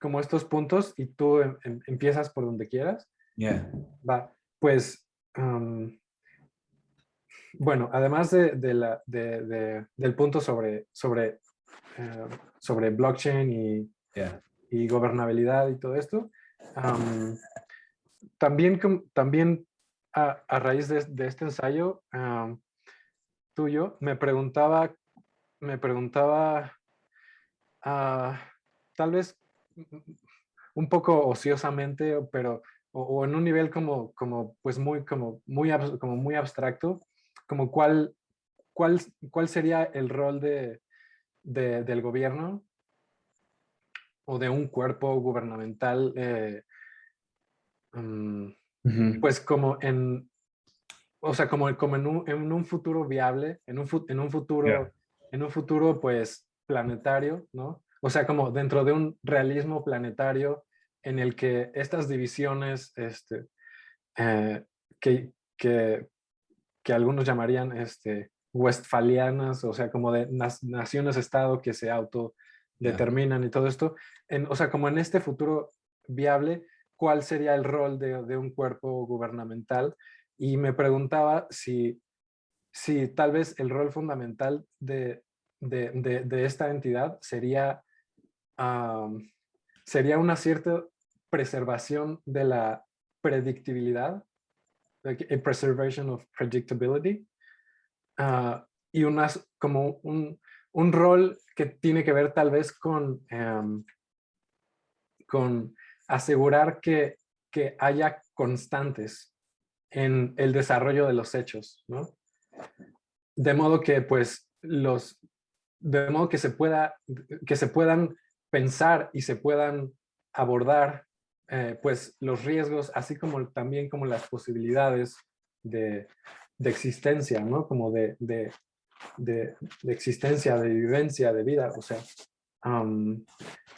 como estos puntos y tú em- em- empiezas por donde quieras. Yeah. Va, pues, bueno, además de, de la, de- de- del punto sobre, sobre, eh, sobre blockchain y, Yeah. y gobernabilidad y todo esto, am, también, también a, a raíz de, este ensayo tuyo, me preguntaba, me preguntaba, ah, tal vez un poco ociosamente, pero o, o en un nivel como, como pues muy, como muy, como muy abstracto, como cuál, cuál, cuál sería el rol de, de- del gobierno o de un cuerpo gubernamental, eh, mm, pues como en, o sea, como, como en, un, en un futuro viable, en un, en un futuro, Yeah. en un futuro pues planetario, ¿no? O sea, como dentro de un realismo planetario en el que estas divisiones, este, eh, que, que, que algunos llamarían este, westfalianas, o sea, como de naciones-estado que se autodeterminan y todo esto, en, o sea, como en este futuro viable, ¿cuál sería el rol de, de un cuerpo gubernamental? Y me preguntaba si, si tal vez el rol fundamental de, de, de- de esta entidad sería, sería una cierta preservación de la predictibilidad, like a preservation of predictability, ah, y unas, como un, un rol que tiene que ver tal vez con, em, con asegurar que, que haya constantes en el desarrollo de los hechos, ¿no? De modo que pues los, de modo que se pueda, que se puedan pensar y se puedan abordar eh, pues los riesgos, así como también como las posibilidades de, de existencia, ¿no? Como de, de, de, existencia, de vivencia, de vida, o sea,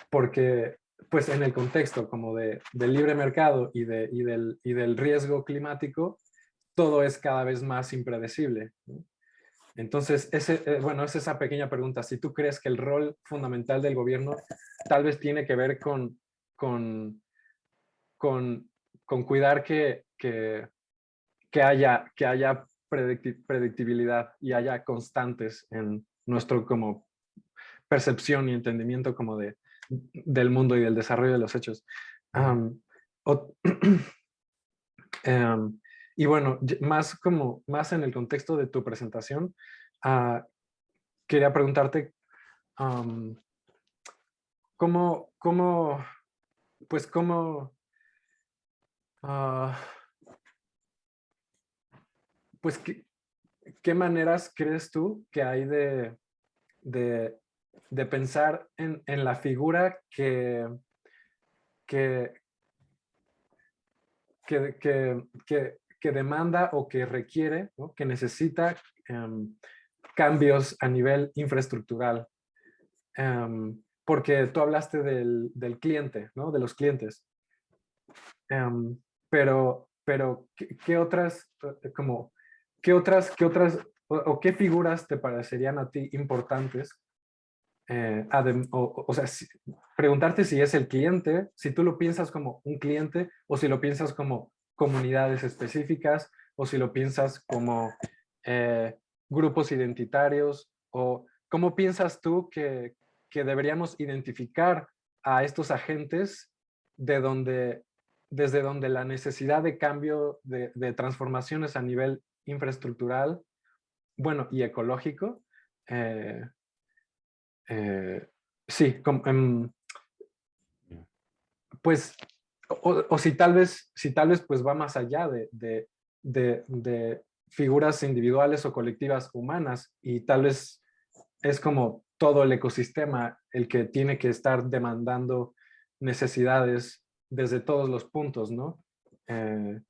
porque, pues en el contexto como de, libre mercado y, de, y, del, y del riesgo climático, todo es cada vez más impredecible. Entonces, ese, eh, bueno, es esa pequeña pregunta. Si tú crees que el rol fundamental del gobierno tal vez tiene que ver con, con, con cuidar que, que, que, haya, que haya predicti- predictibilidad y haya constantes en nuestro como percepción y entendimiento como de, del mundo y del desarrollo de los hechos. Am, ot- em, y bueno, más como, más en el contexto de tu presentación, ah, quería preguntarte, am, ¿cómo, cómo, pues cómo, ah, pues qué, maneras crees tú que hay de, de, de pensar en, en la figura que, que, que, que demanda o que requiere, ¿no? que necesita em, cambios a nivel infraestructural. Em, porque tú hablaste del, del cliente, ¿no? de los clientes. Em, pero, pero ¿qué, qué otras, eh, como, qué otras, qué otras, o, o qué figuras te parecerían a ti importantes? eh, adem- o, o- sea, si- preguntarte si es el cliente, si tú lo piensas como un cliente o si lo piensas como comunidades específicas o si lo piensas como eh, grupos identitarios o cómo piensas tú que, que deberíamos identificar a estos agentes de donde, desde donde la necesidad de cambio, de, de transformaciones a nivel infraestructural, bueno, y ecológico, eh, eh, sí, com- em, pues, o, o si tal vez, si tal vez pues va más allá de, de, de, de figuras individuales o colectivas humanas y tal vez es como todo el ecosistema el que tiene que estar demandando necesidades desde todos los puntos, ¿no? Eh,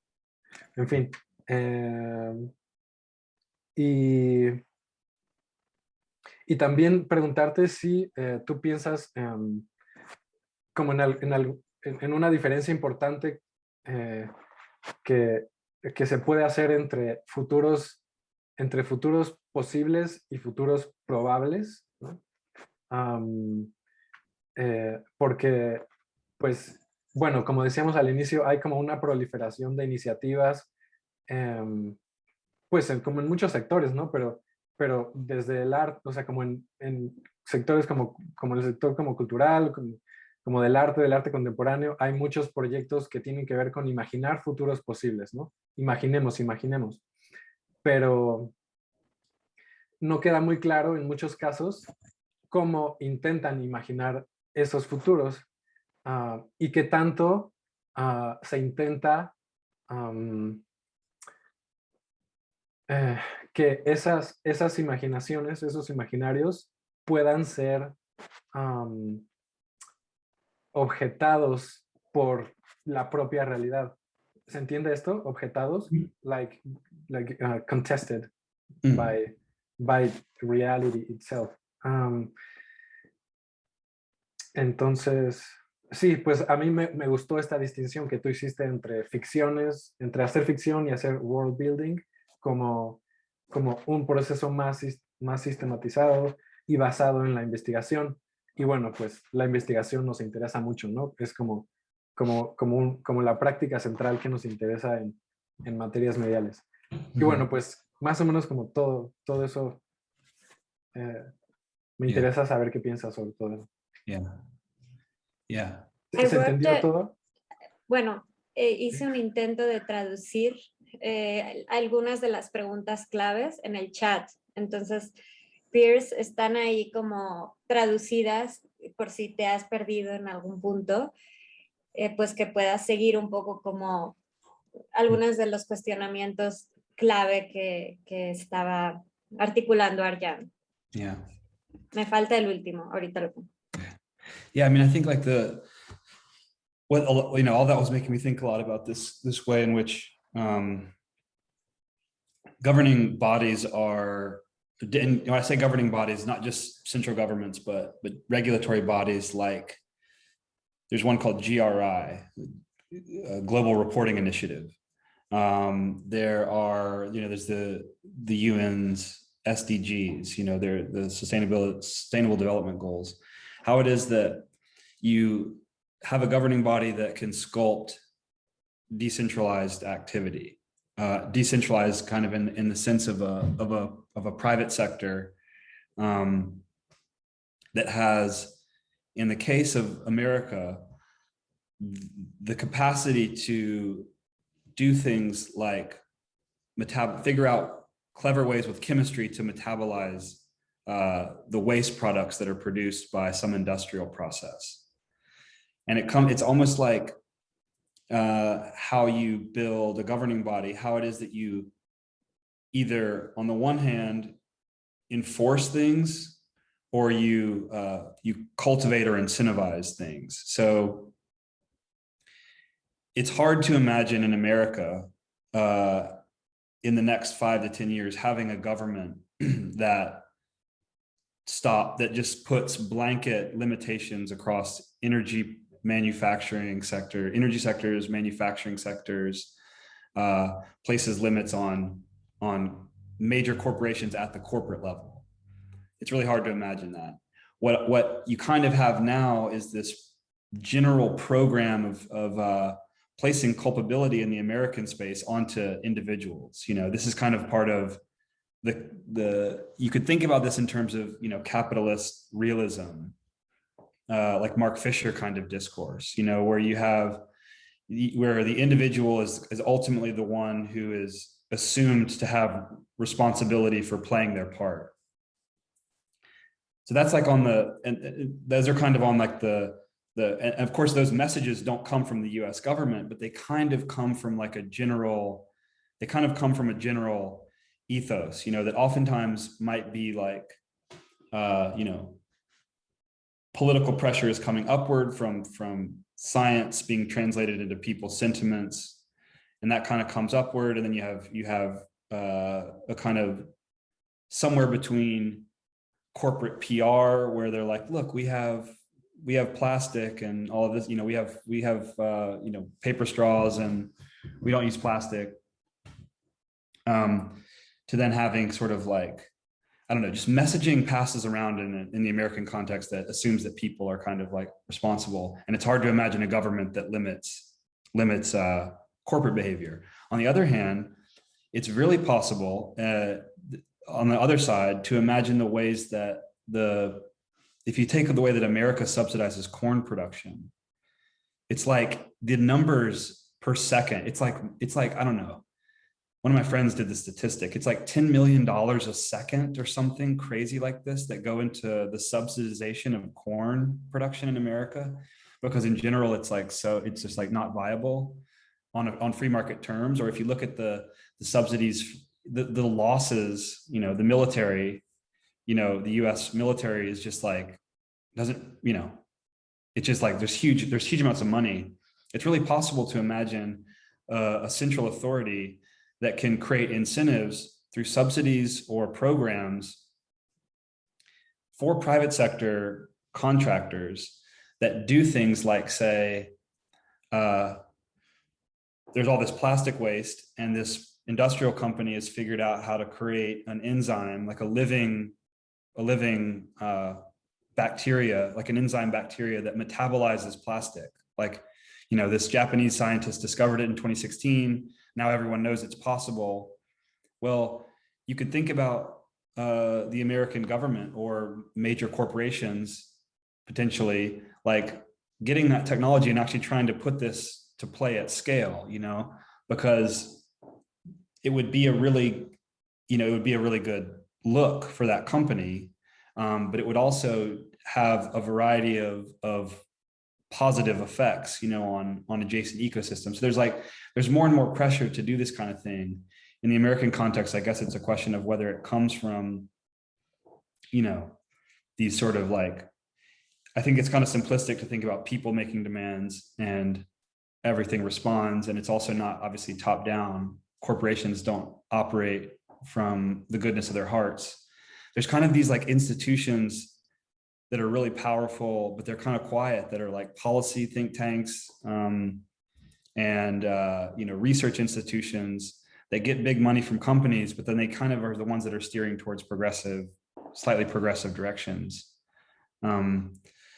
en fin. eh, y, y también preguntarte si eh, tú piensas em, como en, en, en- una diferencia importante eh, que, que se puede hacer entre futuros, entre futuros posibles y futuros probables, porque, pues, bueno, como decíamos al inicio, hay como una proliferación de iniciativas, em, pues, como en muchos sectores, ¿no? Pero, pero desde el arte, o sea, como en, en sectores como, como el sector como cultural, como, como del arte, del arte contemporáneo, hay muchos proyectos que tienen que ver con imaginar futuros posibles, ¿no? Imaginemos, imaginemos. Pero no queda muy claro en muchos casos cómo intentan imaginar esos futuros ah, y qué tanto ah, se intenta eh, que esas, esas imaginaciones, esos imaginarios puedan ser objetados por la propia realidad. ¿Se entiende esto? Objetados, Mm. like, like uh, contested Mm. by, by reality itself. Um, entonces, sí, pues a mí me, me gustó esta distinción que tú hiciste entre ficciones, entre hacer ficción y hacer world building como, como un proceso más, más sistematizado y basado en la investigación. Y bueno, pues la investigación nos interesa mucho, ¿no? Es como, como, como, un- como la práctica central que nos interesa en, en materias mediales. Y bueno, pues más o menos como todo, todo eso, eh, me Yeah. interesa saber qué piensas sobre todo eso. Yeah. Yeah. ¿Se entendió todo? Bueno, eh, hice un intento de traducir eh, algunas de las preguntas claves en el chat. Entonces, Pierce, están ahí como traducidas por si te has perdido en algún punto, eh, pues que puedas seguir un poco como algunos de los cuestionamientos clave que, que estaba articulando Arjan. Yeah. Me falta el último, ahorita lo pongo. Yeah, I mean, I think like the what you know, all that was making me think a lot about this this way in which um, governing bodies are. And when I say governing bodies, not just central governments, but but regulatory bodies like there's one called GRI, Global Reporting Initiative. Um, there are, you know, there's the the UN's SDGs, you know, they're the sustainable sustainable development goals. How it is that you have a governing body that can sculpt decentralized activity, uh, decentralized kind of in in the sense of a of a of a private sector um, that has, in the case of America, the capacity to do things like metab figure out clever ways with chemistry to metabolize uh, the waste products that are produced by some industrial process. And it come, it's almost like uh, how you build a governing body, how it is that you either on the one hand enforce things or you uh, you cultivate or incentivize things. So it's hard to imagine in America uh, in the next five to 10 years having a government that stop that just puts blanket limitations across energy manufacturing sector, energy sectors, manufacturing sectors, uh, places limits on, on major corporations at the corporate level. It's really hard to imagine that. What, what you kind of have now is this general program of, of uh, placing culpability in the American space onto individuals. You know, this is kind of part of the, the you could think about this in terms of, you know, capitalist realism, uh, like Mark Fisher kind of discourse, you know, where you have, where the individual is, is ultimately the one who is assumed to have responsibility for playing their part. So that's like on the, and those are kind of on like the, the, and of course, those messages don't come from the US government, but they kind of come from like a general, they kind of come from a general ethos, you know, that oftentimes might be like, uh, you know, political pressure is coming upward from, from science being translated into people's sentiments. And that kind of comes upward. And then you have, you have uh, a kind of somewhere between corporate PR where they're like, look, we have we have plastic and all of this, you know, we have, we have, uh, you know, paper straws and we don't use plastic. Um, to then having sort of like, I don't know, just messaging passes around in, in the American context that assumes that people are kind of like responsible. And it's hard to imagine a government that limits, limits uh, corporate behavior. On the other hand, it's really possible uh, on the other side to imagine the ways that the if you take the way that America subsidizes corn production, it's like the numbers per second. It's like, it's like, I don't know. One of my friends did the statistic. It's like $10 million a second or something crazy like this that go into the subsidization of corn production in America. Because in general, it's like, so it's just like not viable on, a, on free market terms. Or if you look at the, the subsidies, the, the losses, you know, the military you know, the US military is just like, doesn't, you know, it's just like there's huge, there's huge amounts of money. It's really possible to imagine uh, a central authority that can create incentives through subsidies or programs for private sector contractors that do things like say, uh, there's all this plastic waste and this industrial company has figured out how to create an enzyme, like a living a living uh, bacteria, like an enzyme bacteria that metabolizes plastic. Like, you know, this Japanese scientist discovered it in 2016. Now everyone knows it's possible. Well, you could think about uh, the American government or major corporations potentially like getting that technology and actually trying to put this to play at scale, you know, because it would be a really, you know, it would be a really good look for that company, um, but it would also have a variety of, of positive effects, you know, on, on adjacent ecosystems. So there's like, there's more and more pressure to do this kind of thing. In the American context, I guess it's a question of whether it comes from, you know, these sort of like, I think it's kind of simplistic to think about people making demands and everything responds. And it's also not obviously top down. Corporations don't operate from the goodness of their hearts. There's kind of these like institutions that are really powerful, but they're kind of quiet, that are like policy think tanks um, and, uh, you know, research institutions that get big money from companies, but then they kind of are the ones that are steering towards progressive, slightly progressive directions. Um,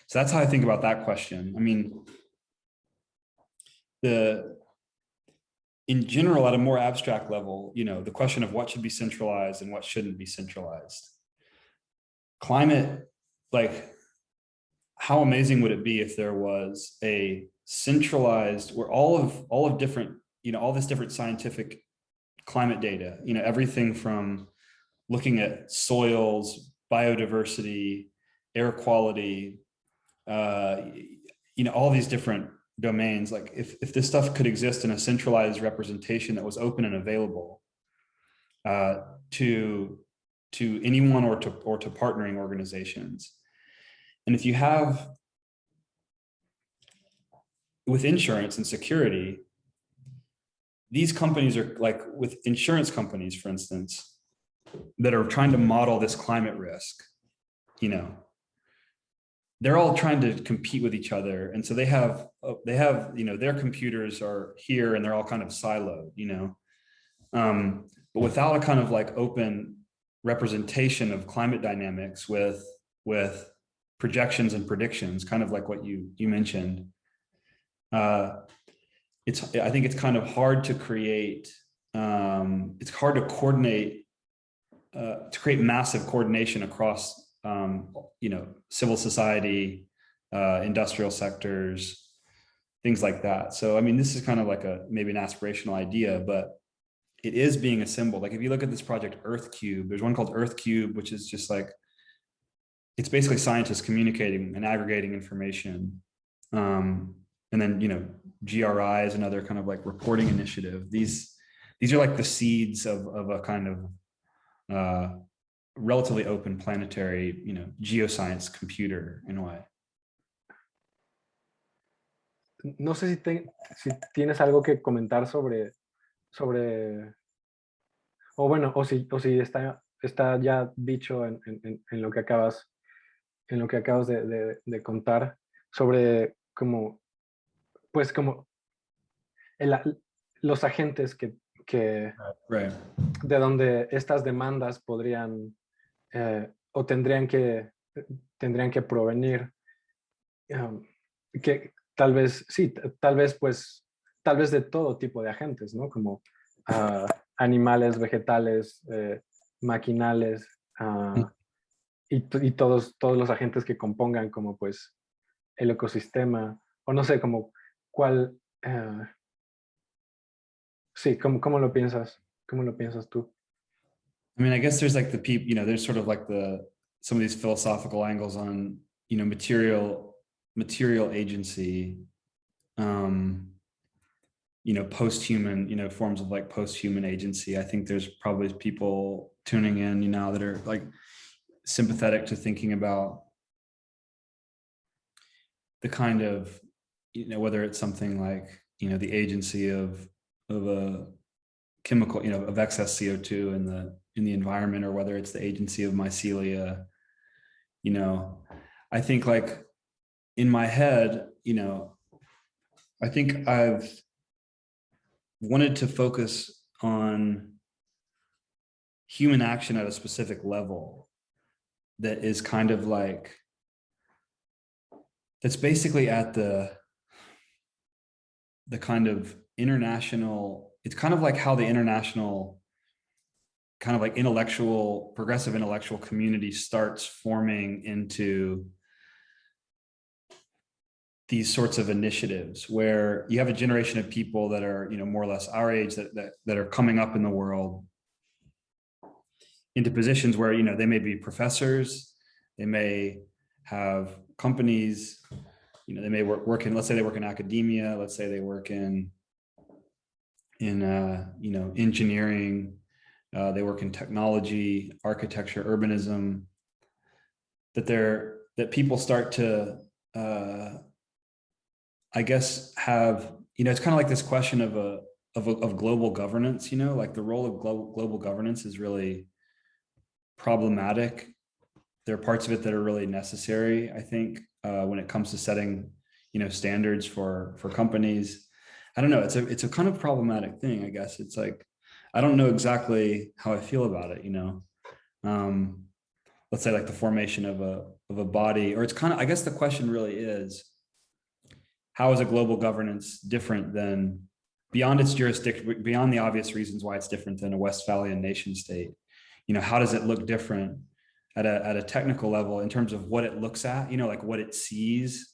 so that's how I think about that question. I mean, the in general, at a more abstract level, you know, the question of what should be centralized and what shouldn't be centralized. Climate, like, how amazing would it be if there was a centralized where all of all of different, you know, all this different scientific climate data, you know, everything from looking at soils, biodiversity, air quality, uh, you know, all these different domains, like if, if this stuff could exist in a centralized representation that was open and available uh, to, to anyone or to, or to partnering organizations. And if you have, with insurance and security, these companies are like with insurance companies, for instance, that are trying to model this climate risk, you know, they're all trying to compete with each other. And so they have, uh, they have, you know, their computers are here and they're all kind of siloed, you know, um, but without a kind of like open representation of climate dynamics with, with projections and predictions, kind of like what you, you mentioned, uh, it's, I think it's kind of hard to create, um, it's hard to coordinate, uh, to create massive coordination across um, you know, civil society, uh, industrial sectors, things like that. So, I mean, this is kind of like a, maybe an aspirational idea, but it is being assembled. Like if you look at this project Earth Cube, there's one called Earth Cube, which is just like, it's basically scientists communicating and aggregating information. Um, and then, you know, GRI is another kind of like reporting initiative. These, these are like the seeds of, of a kind of uh, relatively open planetary, you know, geoscience computer in a way. No sé si, te, si tienes algo que comentar sobre, sobre, o bueno, o si, o si está, está ya dicho en, en, en lo que acabas, en lo que acabas de, de, de contar sobre como, pues como el, los agentes que, que right. de donde estas demandas podrían eh, o tendrían que, tendrían que provenir, um, que tal vez, sí, tal vez pues, tal vez de todo tipo de agentes, ¿no? Como uh, animales, vegetales, eh, maquinales, uh, y, y, todos, todos los agentes que compongan como pues el ecosistema, o no sé, como cuál, uh, sí, ¿cómo, ¿cómo lo piensas? ¿Cómo lo piensas tú? I mean, I guess there's like the people, you know, there's sort of like the, some of these philosophical angles on, you know, material, material agency, um, you know, post-human, you know, forms of like post-human agency. I think there's probably people tuning in, you know, that are like sympathetic to thinking about the kind of, you know, whether it's something like, you know, the agency of, of a chemical, you know, of excess CO2 in the in the environment or whether it's the agency of mycelia, you know, I think like in my head, you know, I think I've wanted to focus on human action at a specific level that is kind of like that's basically at the the kind of international it's kind of like how the international kind of like intellectual, progressive intellectual community starts forming into these sorts of initiatives where you have a generation of people that are, you know, more or less our age that, that, that are coming up in the world into positions where, you know, they may be professors, they may have companies, you know, they may work, work in, let's say they work in academia, let's say they work in, in, uh, you know, engineering, uh, they work in technology, architecture, urbanism, that they're, that people start to, uh, I guess, have, you know, it's kind of like this question of a, of, of global governance, you know, like the role of global, global governance is really problematic there are parts of it that are really necessary, I think, uh, when it comes to setting, you know, standards for for companies. I don't know, it's a it's a kind of problematic thing, I guess. It's like, I don't know exactly how I feel about it, you know. Um, let's say like the formation of a of a body, or it's kind of, I guess the question really is, how is a global governance different than beyond its jurisdiction, beyond the obvious reasons why it's different than a Westphalian nation state? You know, how does it look different at a, at a technical level in terms of what it looks at, you know, like what it sees,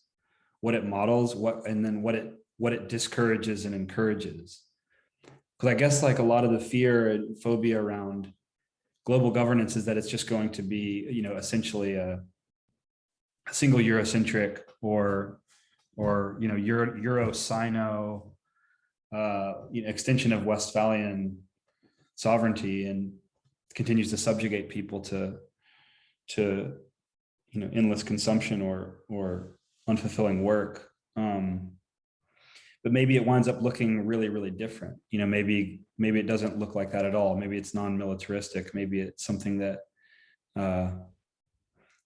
what it models, what, and then what it, what it discourages and encourages. Because I guess like a lot of the fear and phobia around global governance is that it's just going to be, you know, essentially a, a single Eurocentric or, or, you know, Euro, Euro Sino, uh, you know, extension of Westphalian sovereignty and continues to subjugate people to, to, you know, endless consumption or, or unfulfilling work. Um, but maybe it winds up looking really, really different. You know, maybe, maybe it doesn't look like that at all. Maybe it's non-militaristic. Maybe it's something that, uh,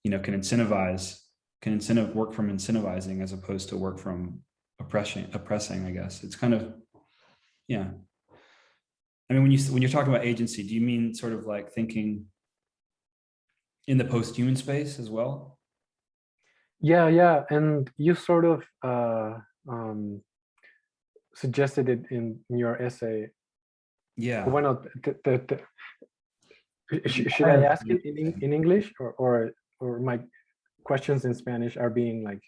you know, can incentivize, can incentive work from incentivizing as opposed to work from oppressing, oppressing, I guess. It's kind of, yeah. I mean, when you, when you're talking about agency, do you mean sort of like thinking in the post-human space as well? Yeah, yeah, and you sort of uh, um, suggested it in, in your essay. Yeah. Bueno, te, te, te, sh- should I ask it in, in English or, or or my questions in Spanish are being like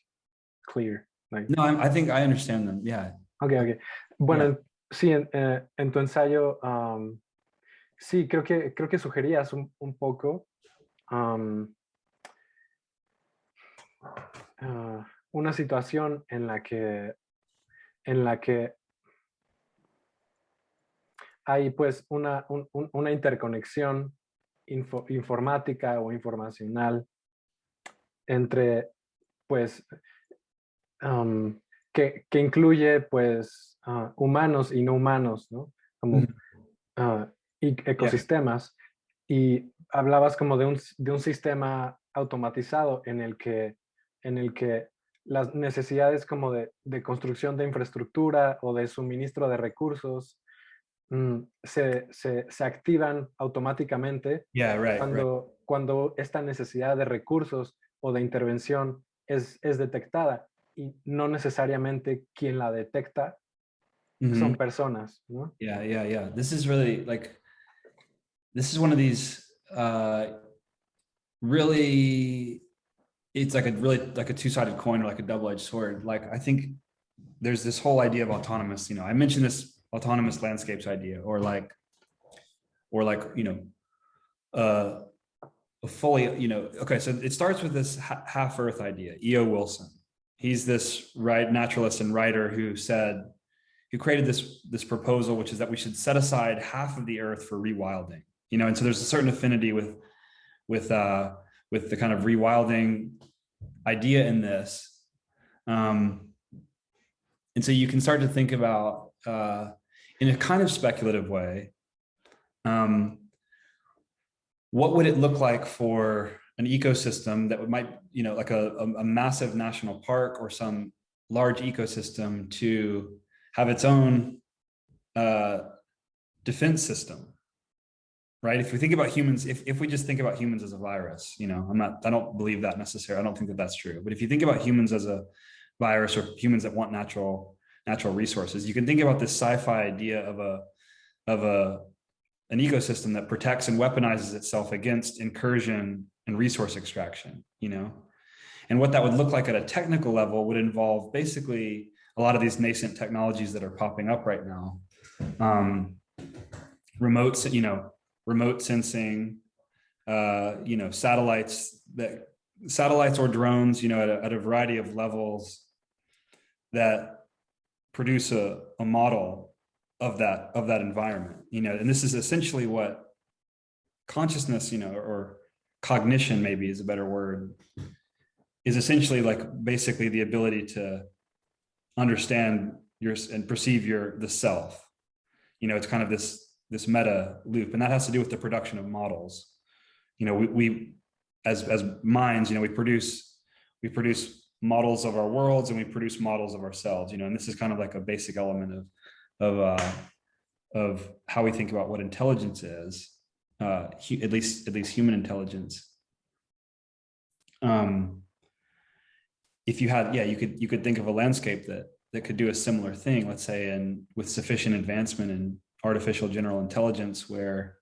clear? Like, No, I, I think I understand them. Yeah. Okay, okay. Bueno, sí, en, eh, en tu ensayo, um, sí, creo que, creo que sugerías un, un poco um, ah, una situación en la que, en la que hay pues una, un- un- una interconexión info- informática o informacional entre pues um, que, que incluye pues ah, humanos y no humanos, ¿no? Como ah, y ecosistemas. Y hablabas como de un, de un sistema automatizado en el que, en el que las necesidades como de, de construcción de infraestructura o de suministro de recursos mm, se, se, se activan automáticamente Yeah, right, right. cuando, cuando esta necesidad de recursos o de intervención es, es detectada y no necesariamente quien la detecta son Mhm. personas, ¿no? Yeah, yeah, yeah. This is really like, this is one of these, uh, really, it's like a really, like a two-sided coin or like a double-edged sword. Like, I think there's this whole idea of autonomous, you know, I mentioned this autonomous landscapes idea or like, or like, you know, uh, fully, you know, okay, so it starts with this ha- half earth idea, E.O. Wilson. He's this right naturalist and writer who said, who created this, this proposal, which is that we should set aside half of the earth for rewilding, you know, and so there's a certain affinity with, with, uh, with the kind of rewilding idea in this. Um, and so you can start to think about, uh, in a kind of speculative way, um, what would it look like for an ecosystem that might, you know, like a, a, massive national park or some large ecosystem to have its own uh, defense system, right? If we think about humans, if, if we just think about humans as a virus, you know, I'm not, I don't believe that necessarily. I don't think that that's true. But if you think about humans as a virus or humans that want natural, natural resources, you can think about this sci-fi idea of a, of a, an ecosystem that protects and weaponizes itself against incursion and resource extraction, you know? And what that would look like at a technical level would involve basically a lot of these nascent technologies that are popping up right now. Um, remote, you know, remote sensing, uh, you know, satellites that satellites or drones, you know, at a, at a variety of levels that produce a, a model of that of that environment, you know, and this is essentially what consciousness, you know, or cognition maybe is a better word, is essentially like basically the ability to understand your and perceive your the self. You know, it's kind of this this meta loop, and that has to do with the production of models. You know, we, we as, as minds, you know, we produce, we produce models of our worlds and we produce models of ourselves, you know, and this is kind of like a basic element of, of, uh, of how we think about what intelligence is, uh, at least, at least human intelligence. Um, if you had, yeah, you could, you could think of a landscape that, that could do a similar thing, let's say, and with sufficient advancement in artificial general intelligence, where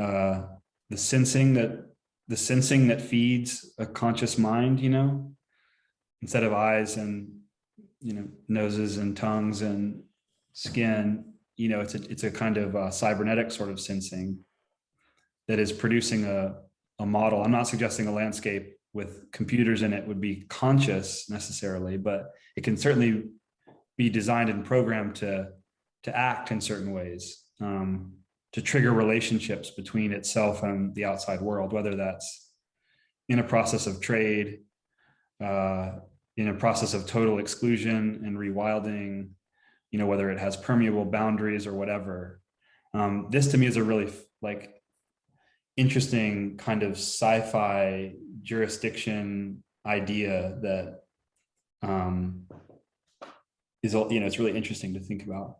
uh, the sensing that the sensing that feeds a conscious mind, you know, instead of eyes and you know noses and tongues and skin, you know, it's a it's a kind of a cybernetic sort of sensing that is producing a a model. I'm not suggesting a landscape with computers in it would be conscious necessarily, but it can certainly be designed and programmed to to act in certain ways. Um, to trigger relationships between itself and the outside world, whether that's in a process of trade, uh, in a process of total exclusion and rewilding, you know, whether it has permeable boundaries or whatever. Um, this to me is a really like interesting kind of sci-fi jurisdiction idea that um, is, you know, it's really interesting to think about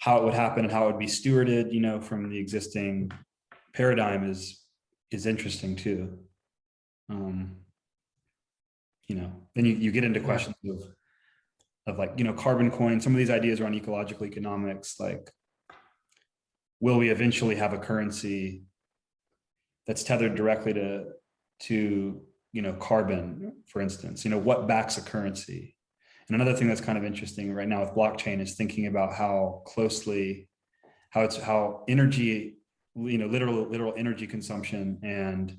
how it would happen and how it would be stewarded, you know, from the existing paradigm is is interesting too. Um, you know, then you, you get into questions of of like, you know, carbon coin, some of these ideas around ecological economics, like, will we eventually have a currency that's tethered directly to, to, you know, carbon, for instance, you know, what backs a currency? And another thing that's kind of interesting right now with blockchain is thinking about how closely, how it's how energy, you know, literal literal energy consumption and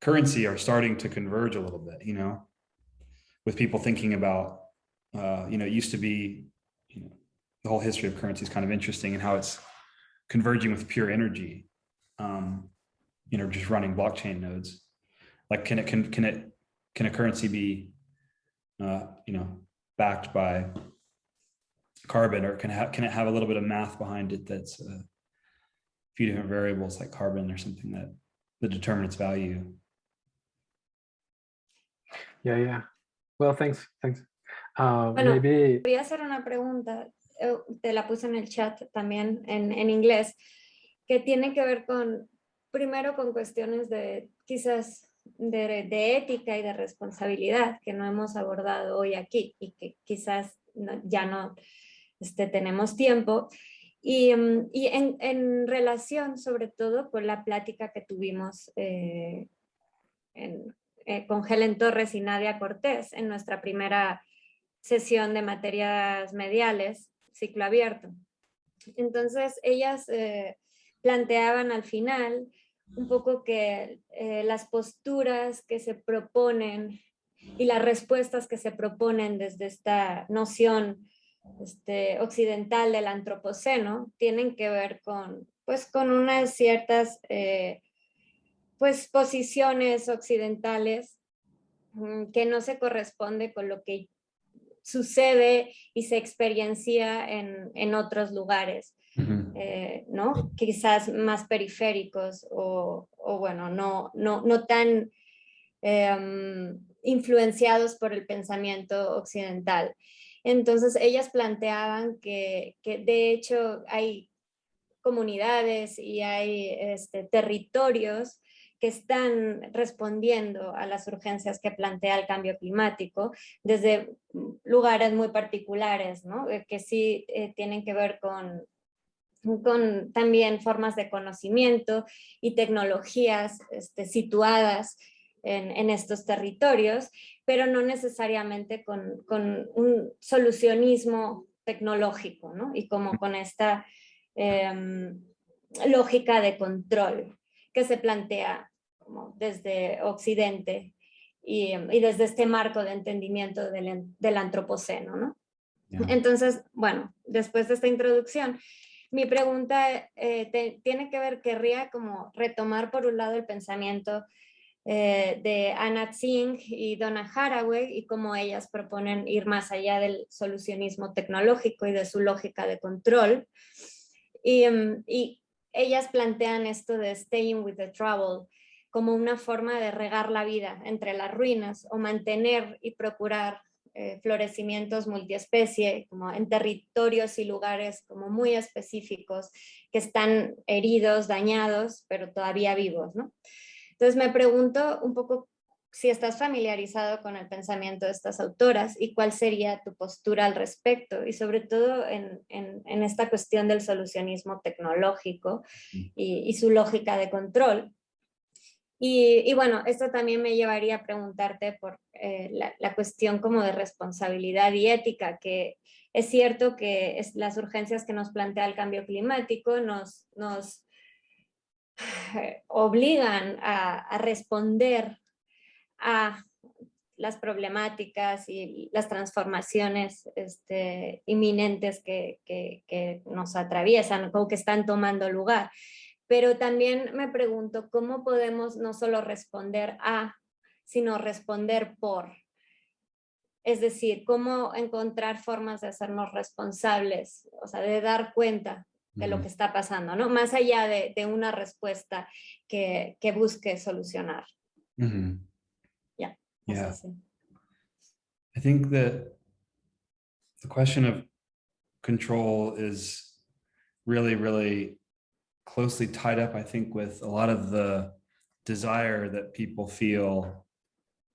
currency are starting to converge a little bit, you know, with people thinking about, uh, you know, it used to be, you know, the whole history of currency is kind of interesting and how it's converging with pure energy, um, you know, just running blockchain nodes. Like, can it, can, can it, can a currency be, uh, you know, backed by carbon or can, have, can it have a little bit of math behind it that's a few different variables like carbon or something that, that determine its value? Yeah, yeah. Well, thanks, thanks. Uh, bueno, maybe... voy a hacer una pregunta, eh, te la puse en el chat también en, en inglés, que tiene que ver con, primero con cuestiones de quizás de, de, ética y de responsabilidad que no hemos abordado hoy aquí y que quizás ya no este, tenemos tiempo. Y, mm, y en, en, relación sobre todo con la plática que tuvimos eh, en, eh, con Helen Torres y Nadia Cortés en nuestra primera sesión de materias mediales, ciclo abierto. Entonces ellas eh, planteaban al final un poco que eh, las posturas que se proponen y las respuestas que se proponen desde esta noción este, occidental del antropoceno tienen que ver con, pues, con unas ciertas eh, pues, posiciones occidentales mm, que no se corresponde con lo que sucede y se experiencia en, en otros lugares. Eh, ¿no? Quizás más periféricos o, bueno, no, no, no tan em, influenciados por el pensamiento occidental. Entonces ellas planteaban que, de hecho hay comunidades y hay este, territorios que están respondiendo a las urgencias que plantea el cambio climático desde lugares muy particulares, ¿no? Eh, que sí eh, tienen que ver con, con también formas de conocimiento y tecnologías este, situadas en, estos territorios, pero no necesariamente con, un solucionismo tecnológico, ¿no? Y como con esta em, lógica de control que se plantea como desde Occidente y, desde este marco de entendimiento del, antropoceno, ¿no? Entonces, bueno, después de esta introducción, mi pregunta eh, tiene que ver, querría como retomar por un lado el pensamiento eh, de Anna Tsing y Donna Haraway y cómo ellas proponen ir más allá del solucionismo tecnológico y de su lógica de control. Y, y ellas plantean esto de staying with the trouble, como una forma de regar la vida entre las ruinas o mantener y procurar eh, florecimientos multiespecie, como en territorios y lugares como muy específicos que están heridos, dañados, pero todavía vivos. ¿no? Entonces me pregunto un poco si estás familiarizado con el pensamiento de estas autoras y cuál sería tu postura al respecto y sobre todo en, en, esta cuestión del solucionismo tecnológico y, y su lógica de control, y, bueno, esto también me llevaría a preguntarte por eh, la, cuestión como de responsabilidad y ética, que es cierto que las urgencias que nos plantea el cambio climático nos, obligan a, responder a las problemáticas y las transformaciones este, inminentes que, que, nos atraviesan o que están tomando lugar pero también me pregunto cómo podemos no solo responder a, sino responder por. Es decir, cómo encontrar formas de hacernos responsables, o sea, de dar cuenta de lo que está pasando, ¿no? Más allá de, de una respuesta que, que, busque solucionar. Ya. Yeah. yeah. I think that the question of control is really, really closely tied up, I think, with a lot of the desire that people feel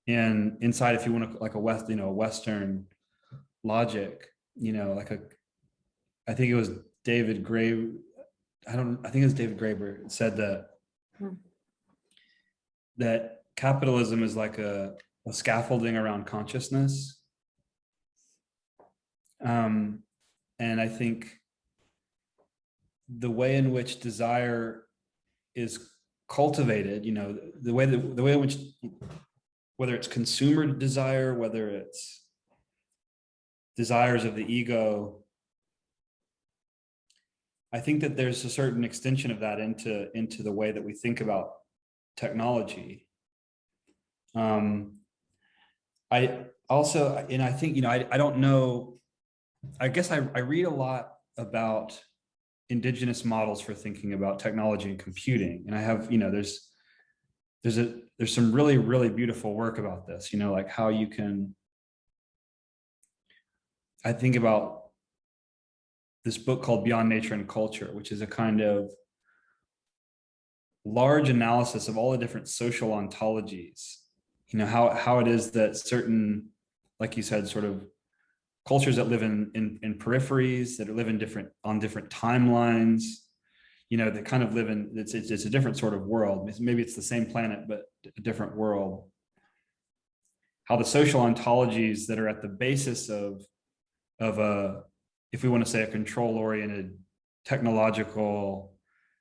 in inside, if you want to like a West, you know, Western logic, you know, like a, I think it was David Gray, I don't, I think it was David Graeber said that, hmm. that capitalism is like a, a scaffolding around consciousness. Um, and I think the way in which desire is cultivated, you know, the way that the way in which whether it's consumer desire, whether it's desires of the ego, I think that there's a certain extension of that into into the way that we think about technology. Um, I also, and I think, you know, I, I don't know, I guess I, I read a lot about indigenous models for thinking about technology and computing. And I have, you know, there's, there's a, there's some really, really beautiful work about this, you know, like how you can, I think about this book called Beyond Nature and Culture, which is a kind of large analysis of all the different social ontologies, you know, how, how it is that certain, like you said, sort of cultures that live in, in, in peripheries, that live in different, on different timelines, you know, that kind of live in, it's, it's, it's a different sort of world. Maybe it's the same planet, but a different world. How the social ontologies that are at the basis of, of a, if we want to say a control oriented technological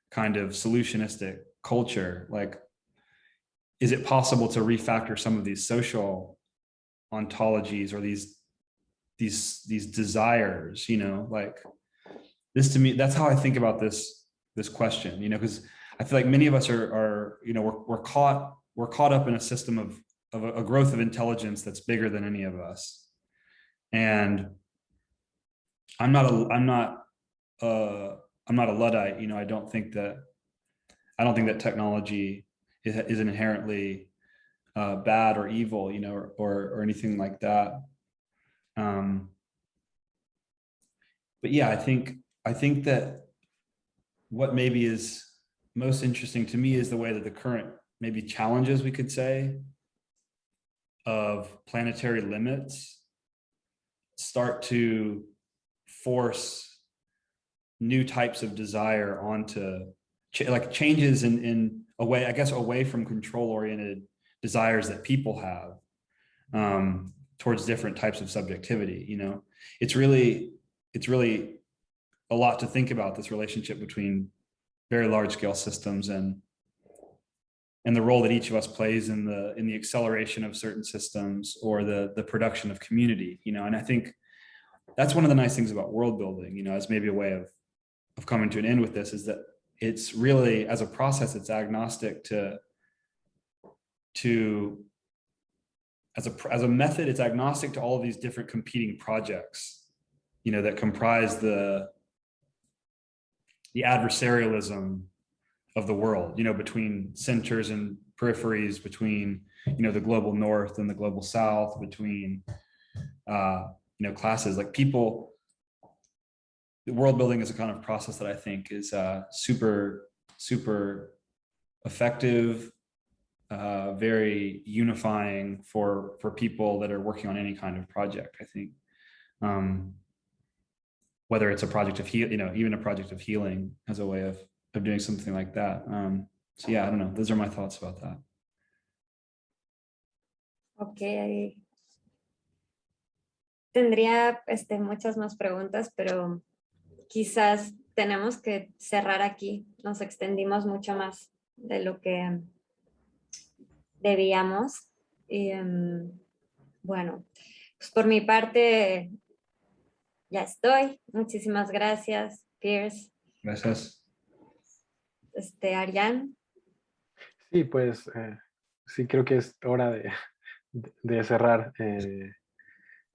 kind of solutionistic culture, like, is it possible to refactor some of these social ontologies or these these these desires you know like this to me that's how i think about this this question you know because i feel like many of us are are you know we're, we're caught we're caught up in a system of of a, a growth of intelligence that's bigger than any of us. And i'm not a i'm not uh i'm not a luddite you know i don't think that i don't think that technology is, is inherently uh, bad or evil you know or, or or anything like that um, but yeah, I think I think that what maybe is most interesting to me is the way that the current maybe challenges we could say of planetary limits start to force new types of desire onto ch like changes in in a way I guess away from control oriented desires that people have. Um, towards different types of subjectivity you know? It's really it's really a lot to think about this relationship between very large scale systems and and the role that each of us plays in the in the acceleration of certain systems or the the production of community you know? And i think that's one of the nice things about world building you know as maybe a way of of coming to an end with this is that it's really as a process it's agnostic to to as a, as a method, it's agnostic to all of these different competing projects, you know, that comprise the, the adversarialism of the world, you know, between centers and peripheries between, you know, the global north and the global south, between, uh, you know, classes like people. The world building is a kind of process that I think is uh, super, super effective, uh, very unifying for for people that are working on any kind of project. I think. Um, whether it's a project of heal, you know, even a project of healing as a way of of doing something like that. Um, so yeah, I don't know. Those are my thoughts about that. Ok. Tendría este, muchas más preguntas, pero quizás tenemos que cerrar aquí. Nos extendimos mucho más de lo que debíamos. Y, um, bueno, pues por mi parte ya estoy. Muchísimas gracias, Pierce. Gracias. Este, Arián. Sí, pues eh, sí creo que es hora de, de cerrar. Eh,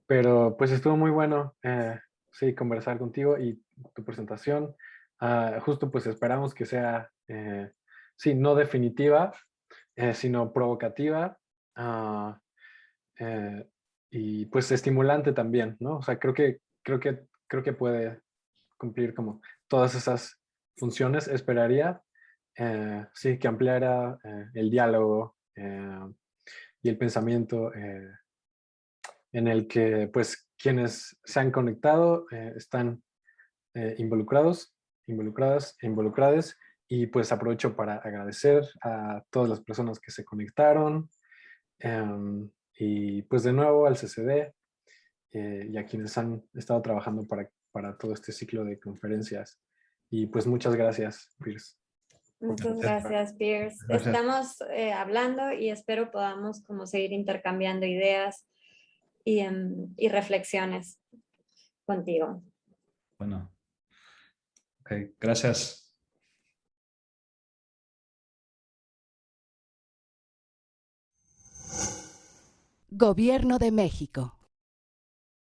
pero pues estuvo muy bueno, eh, sí, conversar contigo y tu presentación. Ah, justo pues esperamos que sea, sí, no definitiva, sino provocativa. Ah, y pues estimulante también, ¿no? O sea, creo que creo que, creo que puede cumplir como todas esas funciones. Esperaría, eh, sí, que ampliara eh, el diálogo eh, y el pensamiento en el que pues quienes se han conectado están involucrados, involucradas e involucradas y pues aprovecho para agradecer a todas las personas que se conectaron em, y pues de nuevo al CCD eh, y a quienes han estado trabajando para, para todo este ciclo de conferencias. Y pues muchas gracias, Pierce. Muchas gracias, Pierce. Estamos eh, hablando y espero podamos como seguir intercambiando ideas y, em, y reflexiones contigo. Bueno. Ok, gracias. Gobierno de México.